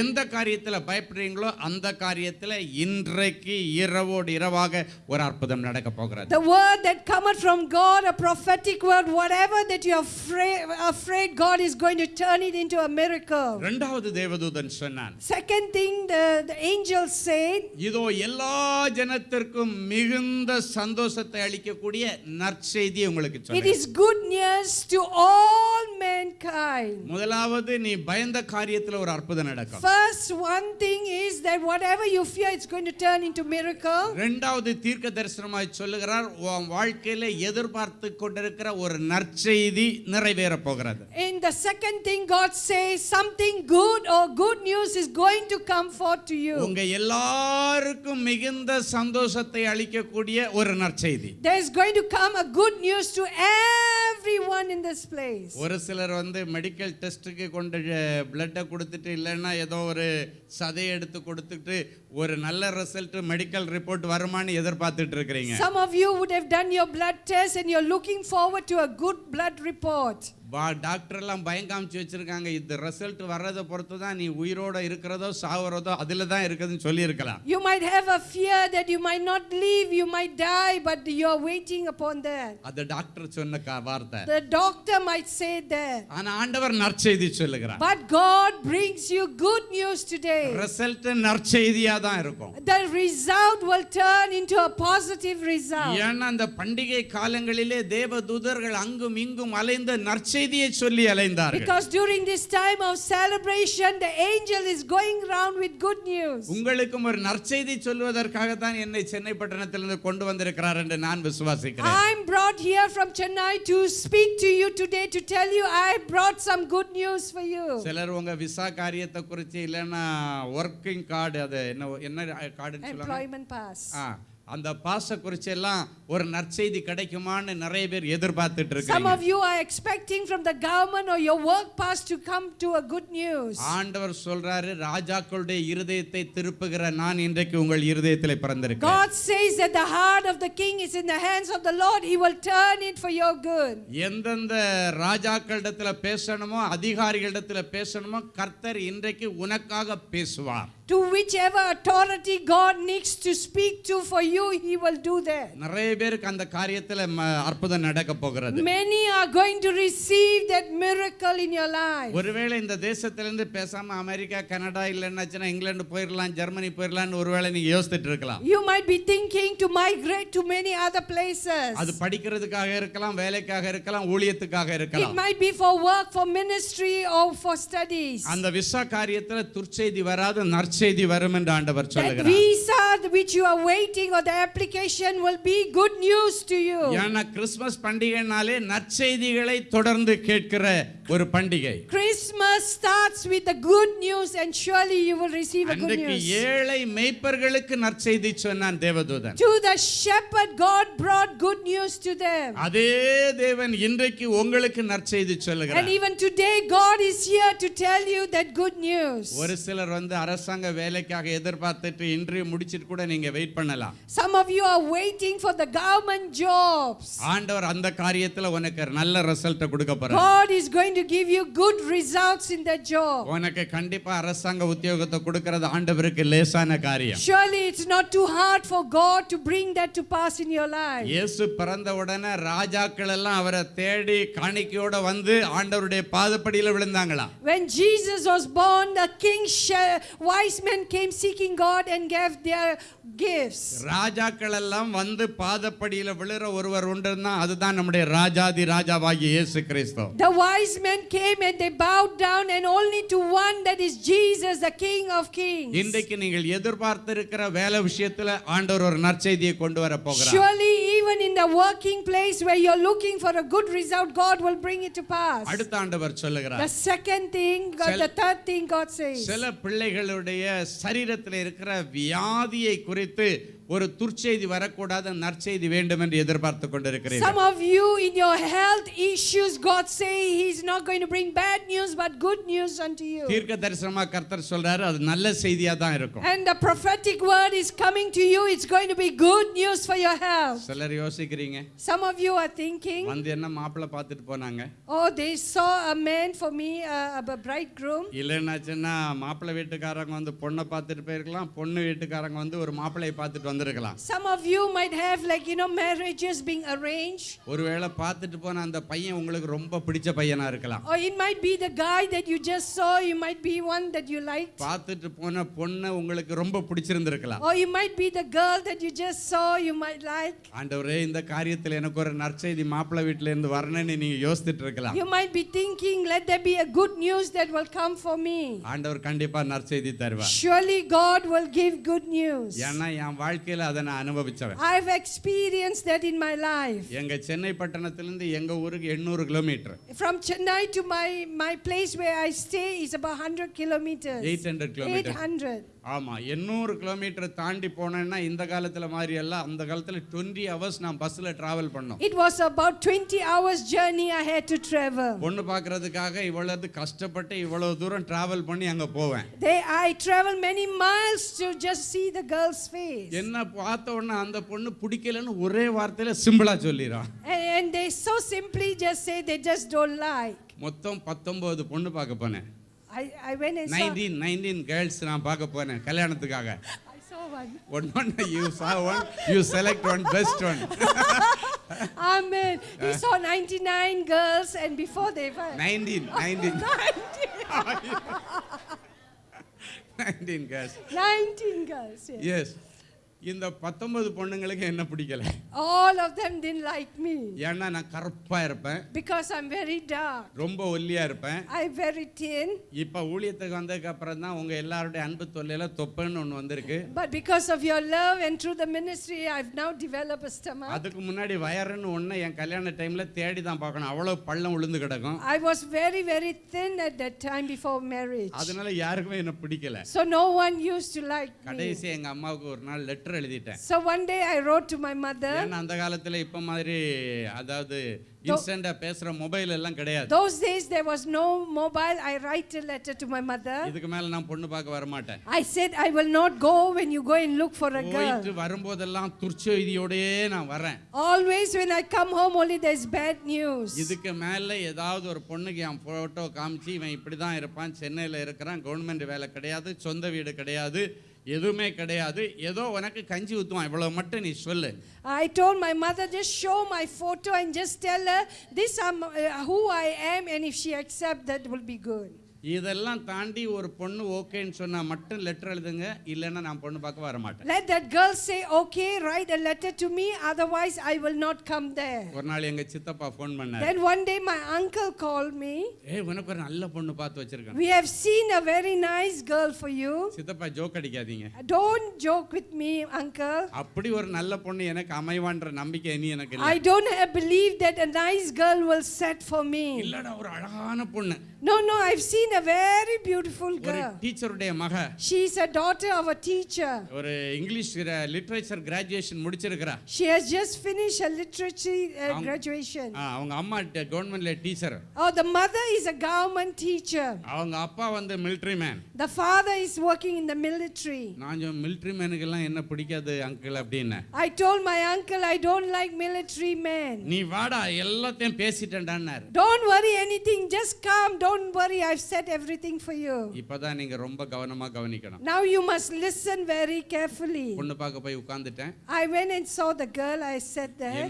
[SPEAKER 8] எந்த காரியத்தில் பயப்படுறீங்களோ அந்த காரியத்தில் இன்றைக்கு இரவோடு இரவாக ஒரு அற்புதம் நடக்க போகிறது The
[SPEAKER 2] word that cometh from God a prophetic word whatever that you are afraid, afraid God is going to turn it into a miracle
[SPEAKER 8] இரண்டாவது தேவதூதன் சொன்னான்
[SPEAKER 2] Second thing the, the angel said
[SPEAKER 8] இதோ எல்லா ஜனத்திற்கும் மிகுந்த சந்தோஷத்தை அளிக்கக்கூடிய நற்செய்தி உங்களுக்கு சொல்றேன் It is
[SPEAKER 2] good news to all mankind
[SPEAKER 8] முதலாவது நீ பயந்த காரியத்தில் ஒரு அற்புதம் நடக்கும்
[SPEAKER 2] First one thing is that whatever you fear it's going to turn into miracle. In the second thing God says something good or good news is going to come forth to you. There is going to come a good news to everyone in this place.
[SPEAKER 8] ஒரு சிலர் வந்து ஏதோ ஒரு சதை எடுத்து கொடுத்துட்டு ஒரு நல்ல ரிசல்ட் மெடிக்கல் ரிப்போர்ட் வருமானு எதிர்பார்த்துட்டு இருக்கீங்க
[SPEAKER 2] some of you would have done your blood test and you're looking forward to a good blood report
[SPEAKER 8] வா டாக்டர்லாம் பயம் காமிச்சு வச்சுருக்காங்க இது ரிசல்ட் வர்றதை பொறுத்து தான் நீ உயிரோடு இருக்கிறதோ சாவறதோ அதில் தான் இருக்குதுன்னு சொல்லியிருக்கலாம்
[SPEAKER 2] you might have a fear that you might not live you might die but you are waiting upon that
[SPEAKER 8] அந்த டாக்டர் சொன்ன கா வார்த்தை the
[SPEAKER 2] doctor might say that ஆனா ஆண்டவர்
[SPEAKER 8] நற்செய்தி சொல்லுகிறார் but
[SPEAKER 2] god brings you good news today
[SPEAKER 8] result நற்செய்தியா தான்
[SPEAKER 2] இருக்கும் the result will turn into a positive result ஏன்னா அந்த பண்டிகை
[SPEAKER 8] காலங்களிலே தேவதூதர்கள் அங்கும் இங்கும் அலைந்த நற்செய்தி நற்செய்தியை சொல்லி அலைந்தார்கள் because during
[SPEAKER 2] this time of celebration the angel is going round with good news
[SPEAKER 8] உங்களுக்கும் ஒரு நற்செய்தி சொல்வதற்காக தான் என்னை சென்னை பட்டணத்திலிருந்து கொண்டு வந்திருக்கிறார் என்று நான் விசுவாசிக்கிறேன்
[SPEAKER 2] i am brought here from chennai to speak to you today to tell you i brought some good news for you
[SPEAKER 8] சிலர் உங்க விசா காரியத்தை குறித்து இல்லனா வர்க்கிங் கார்டு அது என்ன என்ன கார்டுன்னு சொல்லுவாங்க எம்ப்ளாய்மென்ட் பாஸ் ஆ அந்த பாச குறிச்சு எல்லாம் ஒரு நற்செய்தி கிடைக்குமான்னு நிறைய பேர் எதிர்பார்த்துட்டு இருக்காங்க some of
[SPEAKER 2] you are expecting from the government or your work pass to come to a good news
[SPEAKER 8] ஆண்டவர் சொல்றாரு ராஜாக்களுடைய இருதயத்தை திருப்புகிற நான் இன்றைக்கு உங்கள் இதயத்திலே பிறந்திருக்கேன்
[SPEAKER 2] god says that the heart of the king is in the hands of the lord he will turn it for your good
[SPEAKER 8] எந்தெந்த ராஜாக்களிடத்துல பேசணுமோ அதிகாரிகளிடத்துல பேசணுமோ கர்த்தர் இன்றைக்கு உனக்காக பேசுவார்
[SPEAKER 2] to whichever authority God needs to speak to for you, He will do that. Many are going to receive that miracle in your life. You might be thinking to migrate to many other places. It might be for work, for ministry or for studies.
[SPEAKER 8] நற்செய்தி வரும் என்று ஆண்டவர் சொல்லுகிறார்
[SPEAKER 2] these are which you are waiting or the application will be good news to you ஏன்னா
[SPEAKER 8] Christmas பண்டிகைனாலே நற்செய்திகளை தொடர்ந்து கேட்கிற ஒரு பண்டிகை
[SPEAKER 2] Christmas starts with the good news and surely you will receive a good news ஏழை
[SPEAKER 8] மேய்ப்பர்களுக்கு நற்செய்தி சொன்னான் தேவதூதன்
[SPEAKER 2] to the shepherd God brought good news to them அதே
[SPEAKER 8] தேவன் இன்றைக்கு உங்களுக்கு நற்செய்தி சொல்லுகிறார் and
[SPEAKER 2] even today God is here to tell you that good news ஒரு
[SPEAKER 8] சிலர் வந்து அரசாங்க வேலைக்காக எதிர்பார்த்துட்டு இன்டர்வியூ முடிச்சிட்டு கூட நீங்க வெயிட் பண்ணலாம்
[SPEAKER 2] some of you are waiting for the government jobs
[SPEAKER 8] ஆண்டவர் அந்த காரியத்துல உனக்கு நல்ல ரிசல்ட் கொடுக்க போறார்
[SPEAKER 2] god is going to give you good results in that job
[SPEAKER 8] உனக்கு கண்டிப்பா அரசாங்க உத்தியோகத்தை கொடுக்கிறது ஆண்டவருக்கு லேசான காரியம்
[SPEAKER 2] surely it's not too hard for god to bring that to pass in your life
[SPEAKER 8] இயேசு பிறந்த உடனே ராஜாக்கள் எல்லாம் அவரை தேடி காணிக்கையோட வந்து ஆண்டவருடைய பாதப்படியில் விழுந்தாங்களா
[SPEAKER 2] when jesus was born the king why wise men came seeking God and gave their gifts
[SPEAKER 8] ராஜாக்கள் எல்லாம் வந்து பாதப்படியில விழுற ஒருவர் உண்டுன்னா அதுதான் நம்முடைய ராஜாதி ராஜாவாகிய இயேசு கிறிஸ்து
[SPEAKER 2] the wise men came and they bowed down and only to one that is Jesus the king of kings
[SPEAKER 8] இன்றைக்கு நீங்கள் எதிர்பார்த்திருக்கிற வேலை விஷயத்துல ஆண்டவர் ஒரு நற்செய்தியை கொண்டு வர போகிறார்
[SPEAKER 2] surely even in the working place where you're looking for a good result God will bring it to pass அடுத்த
[SPEAKER 8] ஆண்டவர் சொல்லுகிறார் the
[SPEAKER 2] second thing God, the third thing God says சில
[SPEAKER 8] பிள்ளைகளுடைய சரீரத்திலே இருக்கிற வியாதியை குறித்து Careté, Some of
[SPEAKER 2] you in your health issues God say He's not going to bring bad news but good news unto you And
[SPEAKER 8] the
[SPEAKER 2] prophetic word is coming to you it's going to be good news for your health Some of you are thinking Oh they saw a man for me uh, a bridegroom
[SPEAKER 8] இல்லைன்னா மாப்பிள்ளை வீட்டுக்காரங்க வந்து பொண்ணை பார்த்துட்டு போயிருக்கலாம் பொண்ணு வீட்டுக்காரங்க வந்து ஒரு மாப்பிள்ளையை பார்த்துட்டு வந்திருக்கலாம்
[SPEAKER 2] some of you might have like you know marriages being arranged
[SPEAKER 8] ஒருவேளை பார்த்துட்டு போன அந்த பையன் உங்களுக்கு ரொம்ப பிடிச்ச பையனா இருக்கலாம்
[SPEAKER 2] or it might be the guy that you just saw you might be one that you liked
[SPEAKER 8] பார்த்துட்டு போன பொண்ணு உங்களுக்கு ரொம்ப பிடிச்சிருந்திருக்கலாம் or
[SPEAKER 2] you might be the girl that you just saw you might like
[SPEAKER 8] ஆண்டவரே இந்த காரியத்துல எனக்கு ஒரு நற்செய்தி மாப்பிள்ளை வீட்ல இருந்து வரணும்னு நீங்க யோசிச்சிட்டு இருக்கலாம் you
[SPEAKER 2] might be thinking let there be a good news that will come for me
[SPEAKER 8] ஆண்டவர் கண்டிப்பா நற்செய்தி தருவார்
[SPEAKER 2] surely god will give good news ஏன்னா
[SPEAKER 8] என் வாழ்க்கை வாழ்க்கையில அதை நான் அனுபவிச்சவன்
[SPEAKER 2] I have experience that in my life
[SPEAKER 8] எங்க சென்னை பட்டணத்திலிருந்து எங்க ஊருக்கு 800 kilometre
[SPEAKER 2] from chennai to my my place where i stay is about 100 kilometers 800 kilometers 800
[SPEAKER 8] ஆமாம் எண்ணூறு கிலோமீட்டர் தாண்டி போனேன்னா இந்த காலத்தில் மாதிரி எல்லாம் அந்த காலத்தில் டுவெண்ட்டி ஹவர்ஸ் நான் பஸ்ஸில் ட்ராவல் பண்ணோம்
[SPEAKER 2] it was about twenty hours journey I had to travel
[SPEAKER 8] பொண்ணு பார்க்கறதுக்காக இவ்வளவு கஷ்டப்பட்டு இவ்வளவு தூரம் ட்ராவல் பண்ணி அங்கே போவேன்
[SPEAKER 2] they I travel many miles to just see the girl's face
[SPEAKER 8] என்ன பார்த்த உடனே அந்த பொண்ணு பிடிக்கலன்னு ஒரே வார்த்தையில சிம்பிளா சொல்லிரா
[SPEAKER 2] and they so simply just say they just don't like
[SPEAKER 8] மொத்தம் 19 பொண்ணு பார்க்க போனேன்
[SPEAKER 2] I, I when I Nineteen,
[SPEAKER 8] saw, nineteen girls நான் பார்க்க போனேன் கல்யாணத்துக்காக one. One, you saw one, you select one, best one.
[SPEAKER 2] Amen. He saw 99 girls and before they were... 19, 19. 19.
[SPEAKER 8] 19 girls.
[SPEAKER 2] 19 girls, yes. Yes.
[SPEAKER 8] இந்த பத்தொன்பது பொண்ணுங்களுக்கு என்ன பிடிக்கல
[SPEAKER 2] all of them didn't like me
[SPEAKER 8] ஏன்னா நான் கருப்பா இருப்பேன்
[SPEAKER 2] because i'm very dark
[SPEAKER 8] ரொம்ப ஒல்லியா இருப்பேன்
[SPEAKER 2] i very thin
[SPEAKER 8] இப்ப ஊழியத்துக்கு வந்ததுக்கு அப்புறம் தான் உங்க எல்லாரோட அன்பு தொல்லையில தொப்பன்னு ஒன்னு வந்திருக்கு
[SPEAKER 2] but because of your love and through the ministry i've now developed a stomach
[SPEAKER 8] அதுக்கு முன்னாடி வயர்னு ஒண்ணே என் கல்யாண டைம்ல தேடி தான் பார்க்கணும் அவ்வளவு பள்ளம் விழுந்து கிடக்கும்
[SPEAKER 2] i was very very thin at that time before marriage அதனால
[SPEAKER 8] யாருக்குமே என்ன பிடிக்கல so
[SPEAKER 2] no one used to like கடைசி
[SPEAKER 8] எங்க அம்மாவுக்கு ஒரு நாள் லெட்டர் லெட்டர் எழுதிட்டேன் so
[SPEAKER 2] one day I wrote to my mother நான்
[SPEAKER 8] அந்த காலத்துல இப்ப மாதிரி அதாவது இன்ஸ்டன்ட்டா பேசுற மொபைல் எல்லாம் கிடையாது
[SPEAKER 2] those days there was no mobile I write a letter to my mother
[SPEAKER 8] இதுக்கு மேல நான் பொண்ணு பார்க்க வர மாட்டேன்
[SPEAKER 2] I said I will not go when you go and look for a girl போயிட்டு
[SPEAKER 8] வரும்போதெல்லாம் துர்ச்செய்தியோடயே நான் வரேன்
[SPEAKER 2] always when i come home only is bad news
[SPEAKER 8] இதுக்கு மேல ஏதாவது ஒரு பொண்ணுக்கு என் போட்டோ காமிச்சு இவன் இப்படி தான் இருப்பான் சென்னையில் இருக்கிறான் கவர்மெண்ட் வேலை கிடையாது சொந்த வீடு கிடையாது I
[SPEAKER 2] told my mother just show my photo and just tell her this i uh, who I am and if she accepts, that will be good
[SPEAKER 8] இதெல்லாம் தாண்டி ஒரு பொண்ணு ஓகேன்னு சொன்னா மட்டும் லெட்டர் எழுதுங்க இல்லைன்னா நான் பொண்ணு பார்க்க வர
[SPEAKER 2] மாட்டேன் let that girl say okay write a letter to me otherwise i will not come there
[SPEAKER 8] ஒரு நாள் எங்க சித்தப்பா ஃபோன் பண்ணாரு then
[SPEAKER 2] one day my uncle called me
[SPEAKER 8] ஏய் உனக்கு ஒரு நல்ல பொண்ணு பார்த்து வச்சிருக்கேன் we
[SPEAKER 2] have seen a very nice girl for you
[SPEAKER 8] சித்தப்பா ஜோக் அடிக்காதீங்க
[SPEAKER 2] don't joke with me uncle
[SPEAKER 8] அப்படி ஒரு நல்ல பொண்ணு எனக்கு அமைவான்ற நம்பிக்கை இனி எனக்கு இல்ல i
[SPEAKER 2] don't have believe that a nice girl will set for me இல்லடா ஒரு அழகான பொண்ணு no no i've seen a very beautiful girl. She is a daughter of a teacher.
[SPEAKER 8] ஒரு English literature graduation. She
[SPEAKER 2] has just finished her literature uh, graduation.
[SPEAKER 8] ஆ, அவங்க அம்மா கவர்மெண்ட்ல
[SPEAKER 2] Oh, the mother is a government teacher.
[SPEAKER 8] அவங்க அப்பா வந்து military man.
[SPEAKER 2] The father is working in the military. I told my uncle I don't like military men.
[SPEAKER 8] பேசிட்டேன்டான்னாரு
[SPEAKER 2] Don't worry anything, just come. Don't worry, I've set everything for you. Now you must listen very carefully. I went and saw the girl I sat there.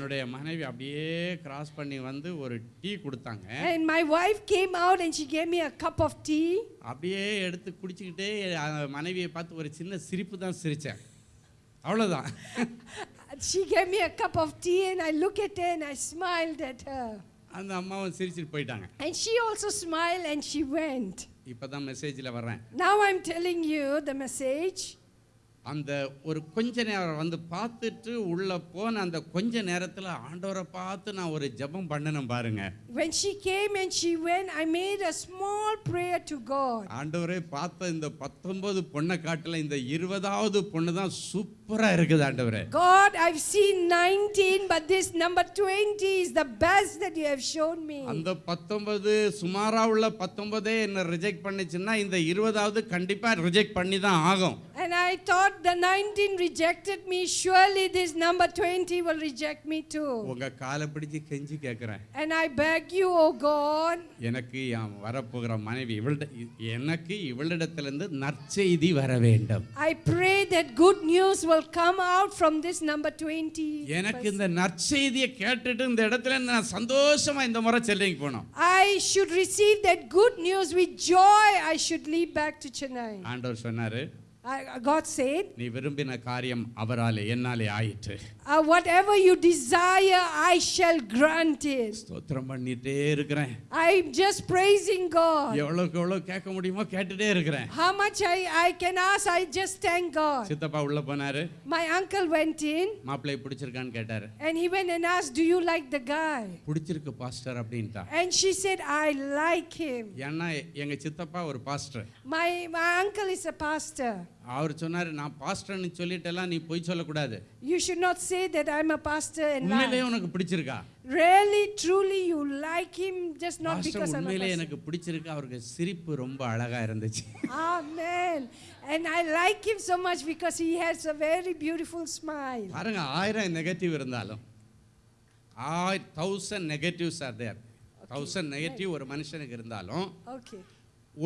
[SPEAKER 2] And my wife came out and she gave me a cup of tea. She gave me a cup of tea and I looked at her and I smiled at her.
[SPEAKER 8] அந்த அம்மாவும் சிரிச்சிட்டு போயிட்டாங்க
[SPEAKER 2] and she also smiled and she went
[SPEAKER 8] இப்போ தான் மெசேஜில் வர்றேன்
[SPEAKER 2] now i'm telling you the message
[SPEAKER 8] அந்த ஒரு கொஞ்ச நேரம் வந்து பார்த்துட்டு உள்ள போன அந்த கொஞ்ச நேரத்தில் ஆண்டவரை பார்த்து நான் ஒரு ஜெபம் பண்ணணும் பாருங்க
[SPEAKER 2] when she came and she went i made a small prayer to god
[SPEAKER 8] ஆண்டவரே பார்த்த இந்த 19 பொண்ணை காட்டில் இந்த 20வது பொண்ணு தான் சூப்பர் சூப்பரா இருக்குது ஆண்டவரே
[SPEAKER 2] God I've seen 19 but this number 20 is the best that you have shown me
[SPEAKER 8] அந்த 19 சுமாரா உள்ள 19 என்ன ரிஜெக்ட் பண்ணுச்சுன்னா இந்த 20வது கண்டிப்பா ரிஜெக்ட் பண்ணி தான் ஆகும்
[SPEAKER 2] and I thought the 19 rejected me surely this number 20 will reject me too
[SPEAKER 8] உங்க காலை பிடிச்சு கெஞ்சி கேக்குறேன்
[SPEAKER 2] and I beg you oh God
[SPEAKER 8] எனக்கு என் வரப்போகிற மனைவி இவள்ட எனக்கு இவளிடத்திலிருந்து நற்செய்தி வர வேண்டும்
[SPEAKER 2] I pray that good news will will come out from this number 20. எனக்கு
[SPEAKER 8] இந்த நற்செய்தியை கேட்டுட்டு இந்த இடத்துல நான் சந்தோஷமா இந்த முறை சென்னைக்கு
[SPEAKER 2] I should receive that good news with joy. I should leave back to Chennai.
[SPEAKER 8] ஆண்டவர் சொன்னாரு
[SPEAKER 2] God said,
[SPEAKER 8] uh,
[SPEAKER 2] whatever you desire, I shall grant it. இருக்கிறேன். I'm just praising God. How much I I can ask, I just thank God. My uncle went in.
[SPEAKER 8] மாப்பிளை பிடிச்சிருக்கான்னு கேட்டாரு.
[SPEAKER 2] And he went and asked, do you like the guy? And she said, I like him. My my uncle is a pastor.
[SPEAKER 8] அவர் சொன்னார் நான் பாஸ்டர்னு சொல்லிட்டெல்லாம் நீ பொய் சொல்லக்கூடாது
[SPEAKER 2] you should not say that i am a pastor and உண்மையிலேயே உனக்கு பிடிச்சிருக்கா really truly you like him just not because i'm உண்மையிலேயே எனக்கு
[SPEAKER 8] பிடிச்சிருக்கு அவருக்கு சிரிப்பு ரொம்ப அழகா இருந்துச்சு
[SPEAKER 2] amen and I like him so much because he has a very beautiful smile
[SPEAKER 8] பாருங்க ஆயிரம் நெகட்டிவ் இருந்தாலும் ஆயிரம் thousand negatives are there thousand negative ஒரு மனுஷனுக்கு இருந்தாலும் ஓகே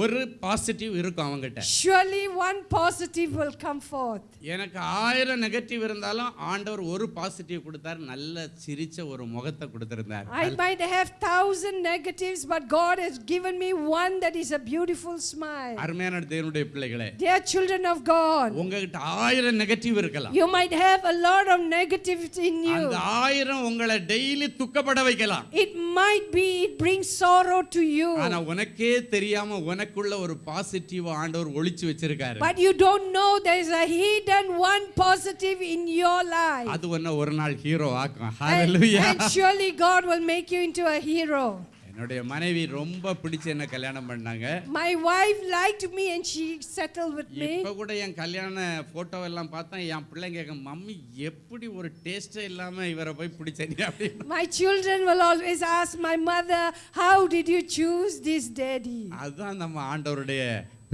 [SPEAKER 8] ஒரு பாசிட்டிவ் இருக்கும் அவங்ககிட்ட
[SPEAKER 2] surely one positive will come forth
[SPEAKER 8] எனக்கு ஆயிரம் நெகட்டிவ் இருந்தாலும் ஆண்டவர் ஒரு பாசிட்டிவ் கொடுத்தார் நல்ல சிரிச்ச ஒரு முகத்தை கொடுத்திருந்தார் i might
[SPEAKER 2] have thousand negatives but god has given me one that is a beautiful smile
[SPEAKER 8] அருமையான தேவனுடைய பிள்ளைகளே
[SPEAKER 2] dear children of god உங்ககிட்ட
[SPEAKER 8] ஆயிரம் நெகட்டிவ் இருக்கலாம் you
[SPEAKER 2] might have a lot of negatives in you அந்த ஆயிரம் உங்களை டெய்லி துக்கப்பட வைக்கலாம் it might be it brings sorrow to you ஆனா
[SPEAKER 8] உனக்கே தெரியாம உனக்குள்ள ஒரு பாசிட்டிவ் ஆண்டவர் ஒளிச்சு வச்சிருக்காரு but
[SPEAKER 2] you don't know there is a hidden one positive in your life
[SPEAKER 8] அது உன்ன ஒரு நாள் ஹீரோ ஆக்கும் hallelujah and surely
[SPEAKER 2] God will make you into a hero
[SPEAKER 8] என்னுடைய மனைவி ரொம்ப பிடிச்ச என்ன கல்யாணம் பண்ணாங்க
[SPEAKER 2] my wife liked me and she settle with me இப்போ கூட என் கல்யாண போட்டோ எல்லாம் பார்த்தா
[SPEAKER 8] என் பிள்ளைங்க கேக்க மம்மி எப்படி ஒரு டேஸ்டே இல்லாம இவரை போய் பிடிச்சீங்க அப்படி
[SPEAKER 2] my children will always ask my mother how did you choose this daddy அதான் நம்ம
[SPEAKER 8] ஆண்டவருடைய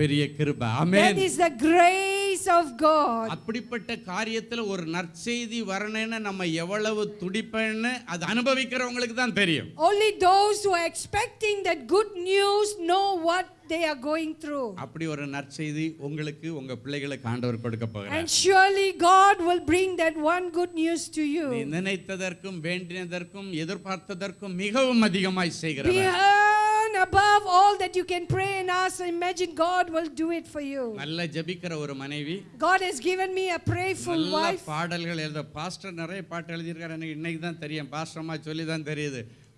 [SPEAKER 8] பெரிய கிருபை amen that is the
[SPEAKER 2] grace of God அப்படிப்பட்ட
[SPEAKER 8] காரியத்துல ஒரு நற்செய்தி வரணும்னு நம்ம எவ்வளவு துடிப்பேன்னு அது அனுபவிக்கிறவங்களுக்கு தான் தெரியும்
[SPEAKER 2] only those who are expecting that good news know what they are going through
[SPEAKER 8] அப்படி ஒரு நற்செய்தி உங்களுக்கு உங்க பிள்ளைகளுக்கு ஆண்டவர் கொடுக்க போகிறார் and
[SPEAKER 2] surely god will bring that one good news to you
[SPEAKER 8] நினைத்ததற்கும் வேண்டினதற்கும் எதிர்பார்த்ததற்கும் மிகவும் அதிகமாய் செய்கிறவர்
[SPEAKER 2] above all that you can pray and ask imagine God will do it for you. God has given me a prayerful wife.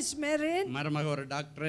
[SPEAKER 2] is married
[SPEAKER 8] மருமக ஒரு doctor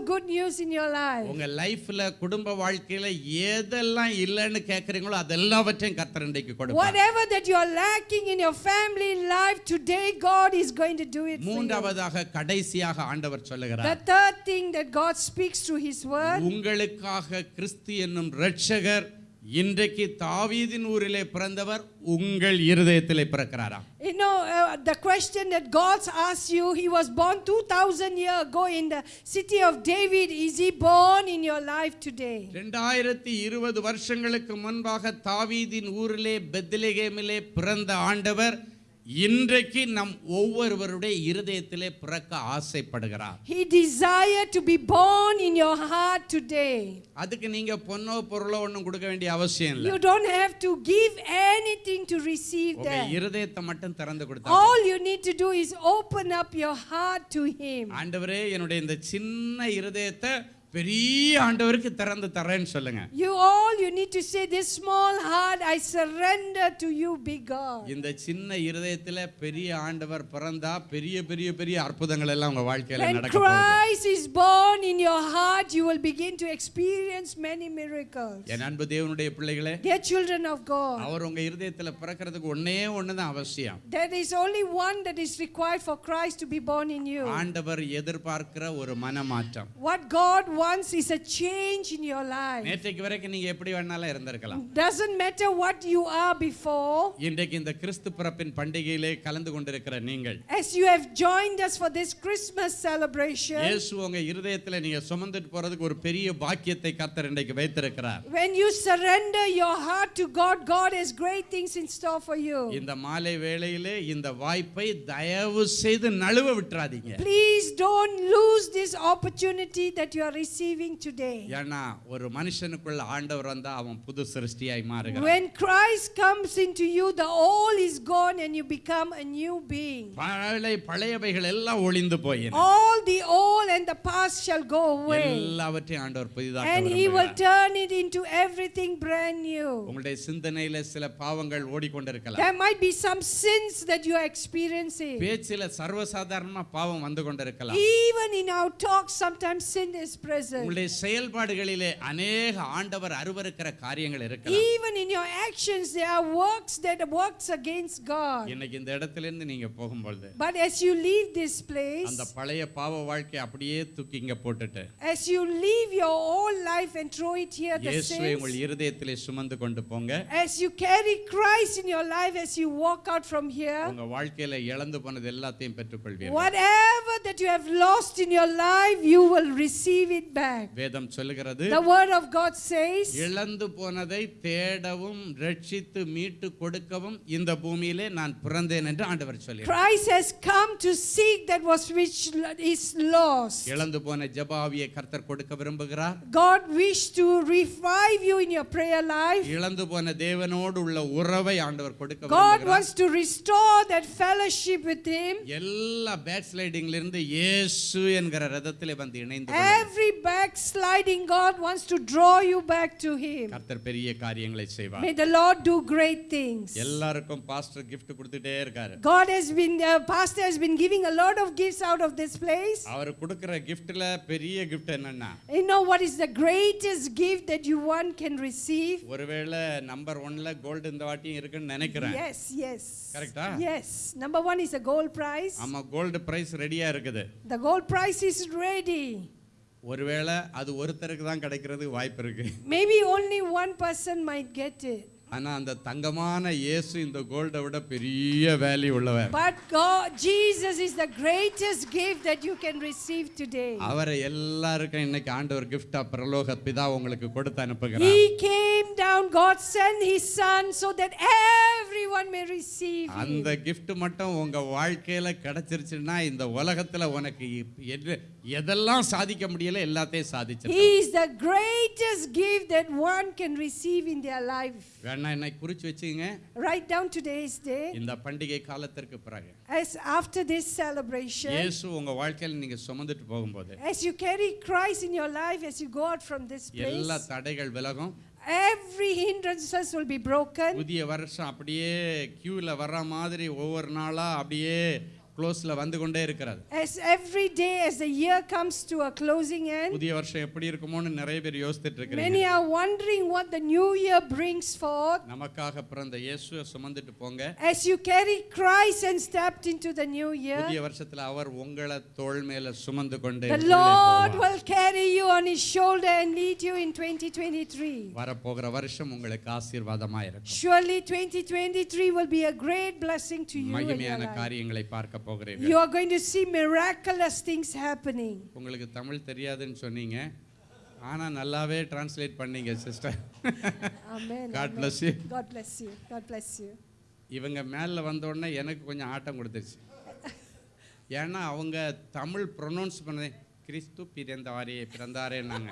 [SPEAKER 2] good news in your life. Whatever that you are lacking in your family life today God is going to do it. The third thing that God speaks through his word.
[SPEAKER 8] இன்றைக்கு தாவீதின் ஊரிலே பிறந்தவர் உங்கள் இருதயத்திலே பிறக்கிறாரா
[SPEAKER 2] you know uh, the question that God's asked you he was born 2000 year ago in the city of david is he born in your life today
[SPEAKER 8] 2020 வருஷங்களுக்கு முன்பாக தாவீதின் ஊரிலே பெத்லெகேமிலே பிறந்த ஆண்டவர் இன்றைக்கு நம் ஒவ்வொருவருடைய இருதயத்திலே பிறக்க ஆசைப்படுகிறார்
[SPEAKER 2] he desire to be born in your heart today அதுக்கு நீங்க பொன்னோ பொருளோ ஒண்ணும் கொடுக்க வேண்டிய அவசியம் இல்லை you don't have to give anything to receive that உங்க
[SPEAKER 8] இருதயத்தை மட்டும் திறந்து கொடுத்தா all
[SPEAKER 2] you need to do is open up your heart to him
[SPEAKER 8] ஆண்டவரே என்னுடைய இந்த சின்ன இருதயத்தை பெரிய ஆண்டவருக்கு திறந்து தரேன்னு சொல்லுங்க
[SPEAKER 2] you all you need to say this small heart i surrender to you big god
[SPEAKER 8] இந்த சின்ன இதயத்துல பெரிய ஆண்டவர் பிறந்தா பெரிய பெரிய பெரிய அற்புதங்கள் எல்லாம் உங்க வாழ்க்கையில நடக்க போகுது
[SPEAKER 2] christ is born in your heart you will begin to experience many miracles
[SPEAKER 8] என் அன்பு தேவனுடைய பிள்ளைகளே
[SPEAKER 2] the children of god
[SPEAKER 8] அவர் உங்க இதயத்துல பிறக்கிறதுக்கு ஒண்ணே ஒண்ணு தான் அவசியம்
[SPEAKER 2] there is only one that is required for christ to be born in you
[SPEAKER 8] ஆண்டவர் எதிர்பார்க்கிற ஒரு மனமாற்றம்
[SPEAKER 2] what god once is a change in your life. இருந்திருக்கலாம். Doesn't matter what you are before. As you have joined us for this Christmas celebration. When you surrender your heart to God, God has great things in store for you.
[SPEAKER 8] இந்த மாலை வேளையிலே இந்த வாய்ப்பை தயவு செய்து நழுவ விட்டுறாதீங்க.
[SPEAKER 2] Please don't lose this opportunity that you are receiving receiving today. When Christ comes into you the old is gone and you become a new being. All the old and the past shall go away.
[SPEAKER 8] And he will
[SPEAKER 2] turn it into everything brand new. There might be some sins that you are experiencing. Even in our talk sometimes sin is present.
[SPEAKER 8] Even
[SPEAKER 2] in your actions, there are works that works against God. But as you leave this place, as you leave your old life and throw it here, as you carry Christ in your life, as you walk out from here,
[SPEAKER 8] whatever
[SPEAKER 2] that you have lost in your life, you will receive it back.
[SPEAKER 8] வேதம் சொல்லுகிறது The word
[SPEAKER 2] of God says இழந்து
[SPEAKER 8] போனதை தேடவும் ரட்சித்து மீட்டு கொடுக்கவும் இந்த பூமியிலே நான் பிறந்தேன் என்று ஆண்டவர் சொல்கிறார்
[SPEAKER 2] Christ has come to seek that was which is lost.
[SPEAKER 8] இழந்து போன ஜெபாவியை கர்த்தர் கொடுக்க விரும்புகிறார்
[SPEAKER 2] God wish to revive you in your prayer life.
[SPEAKER 8] இழந்து போன தேவனோடு உள்ள உறவை ஆண்டவர் கொடுக்க விரும்புகிறார் God wants
[SPEAKER 2] to restore that fellowship with him.
[SPEAKER 8] எல்லா பேக்ஸ்லைடிங்ல இருந்து இயேசு என்கிற ரதத்திலே வந்து இணைந்து
[SPEAKER 2] every backsliding God wants to draw you back to Him.
[SPEAKER 8] May
[SPEAKER 2] the Lord do great things. God has been uh, pastor has been giving a lot of gifts out of this place.
[SPEAKER 8] You
[SPEAKER 2] know what is the greatest gift that you one can receive?
[SPEAKER 8] ஒருவேளை number 1ல gold இந்த வாட்டியும் Yes, Correct? கரெக்ட்டா? Yes.
[SPEAKER 2] Number 1 is a gold prize. I'm
[SPEAKER 8] a gold price ready.
[SPEAKER 2] The gold price is ready.
[SPEAKER 8] ஒருவேளை அது ஒருத்தருக்கு தான் கிடைக்கிறது வாய்ப்பு இருக்கு
[SPEAKER 2] maybe only one person might get it
[SPEAKER 8] ஆனா அந்த தங்கமான இயேசு இந்த கோல்டை விட பெரிய வேல்யூ உள்ளவர்
[SPEAKER 2] but god Jesus is the greatest gift that you can receive today அவரை
[SPEAKER 8] எல்லாருக்கும் இன்னைக்கு ஆண்டவர் gift ஆ பரலோக பிதா உங்களுக்கு கொடுத்து அனுப்புகிறார் he
[SPEAKER 2] came down god sent his son so that everyone may receive அந்த
[SPEAKER 8] gift மட்டும் உங்க வாழ்க்கையில கிடைச்சிருச்சுனா இந்த உலகத்துல உனக்கு எதெல்லாம் சாதிக்க முடியல எல்லாத்தையும் சாதிச்சு he
[SPEAKER 2] is the greatest gift that one can receive in their life
[SPEAKER 8] என்னை என்ன குறிச்சு வச்சுங்க
[SPEAKER 2] ரைட் டவுன் டுடேஸ் டே
[SPEAKER 8] இந்த பண்டிகை காலத்திற்கு பிறகு
[SPEAKER 2] as after this celebration இயேசு
[SPEAKER 8] உங்க வாழ்க்கையில நீங்க சுமந்துட்டு போகும்போது
[SPEAKER 2] as you carry Christ in your life as you go out from this place எல்லா
[SPEAKER 8] தடைகள் விலகும்
[SPEAKER 2] every hindrances will be broken
[SPEAKER 8] புதிய வருஷம் அப்படியே கியூல வர்ற மாதிரி ஒவ்வொரு நாளா அப்படியே க்ளோஸ்ல வந்து கொண்டே இருக்கிறது
[SPEAKER 2] as every day as the year comes to a closing end
[SPEAKER 8] புதிய வருஷம் எப்படி இருக்குமோன்னு நிறைய பேர் யோசிச்சிட்டு இருக்கீங்க many are
[SPEAKER 2] wondering what the new year brings forth
[SPEAKER 8] நமக்காக பிறந்த இயேசுவை சுமந்துட்டு போங்க
[SPEAKER 2] as you carry Christ and stepped into the new year புதிய
[SPEAKER 8] வருஷத்துல அவர் உங்களை தோள் மேல சுமந்து கொண்டே the Lord
[SPEAKER 2] will carry you on his shoulder and lead you in 2023
[SPEAKER 8] வருஷம் உங்களுக்கு இருக்கும்
[SPEAKER 2] surely 2023 will be a great blessing to you மகிமையான
[SPEAKER 8] காரியங்களை பார்க்க போகிறீர்கள் you
[SPEAKER 2] are going to see miraculous things happening
[SPEAKER 8] உங்களுக்கு தமிழ் தெரியாதுன்னு சொன்னீங்க ஆனா நல்லாவே டிரான்ஸ்லேட் பண்ணீங்க sister
[SPEAKER 2] amen God bless you god bless you god bless you
[SPEAKER 8] இவங்க மேல வந்த உடனே எனக்கு கொஞ்சம் ஆட்டம் கொடுத்துருச்சு ஏன்னா அவங்க தமிழ் ப்ரொனவுன்ஸ் பண்ணதே கிறிஸ்து பிறந்தாரே பிறந்தாரேன்னாங்க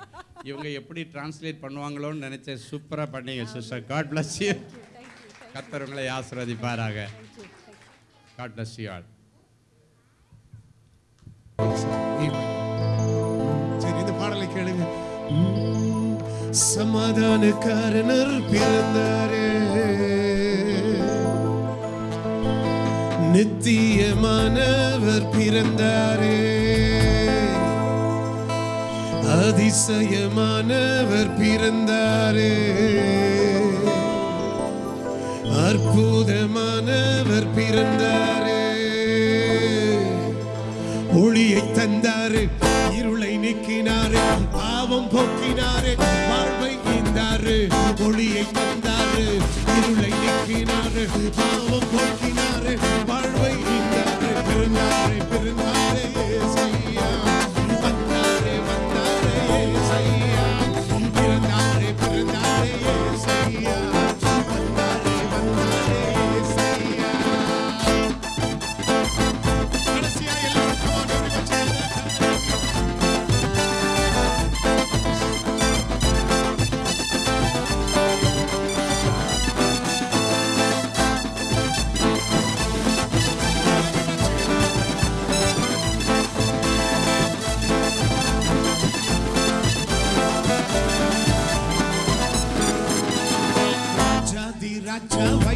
[SPEAKER 8] இவங்க எப்படி டிரான்ஸ்லேட் பண்ணுவாங்களோன்னு நினச்சேன் சூப்பராக பண்ணீங்க சிஸ்டர் காட் பிளஸ் யூ கத்தர் உங்களை ஆசிர்வதிப்பாராக காட் பிளஸ் யூ ஆல்
[SPEAKER 1] சரி இந்த பாடலை கேளுங்க சமாதானக்காரனர் பிறந்தாரே நித்தியமானவர் பிறந்தாரே அதிசயமானவர் பிறந்தாரே அற்புதமானவர் பிறந்தாரே ஒளியை தந்தாரு இருளை நீக்கினாரு பாவம் போக்கினாரு வாழ்வை ஈந்தாரு ஒளியை தந்தாரு இருளை நீக்கினாரு பாவம் போக்கினாரு வாழ்வை
[SPEAKER 6] Come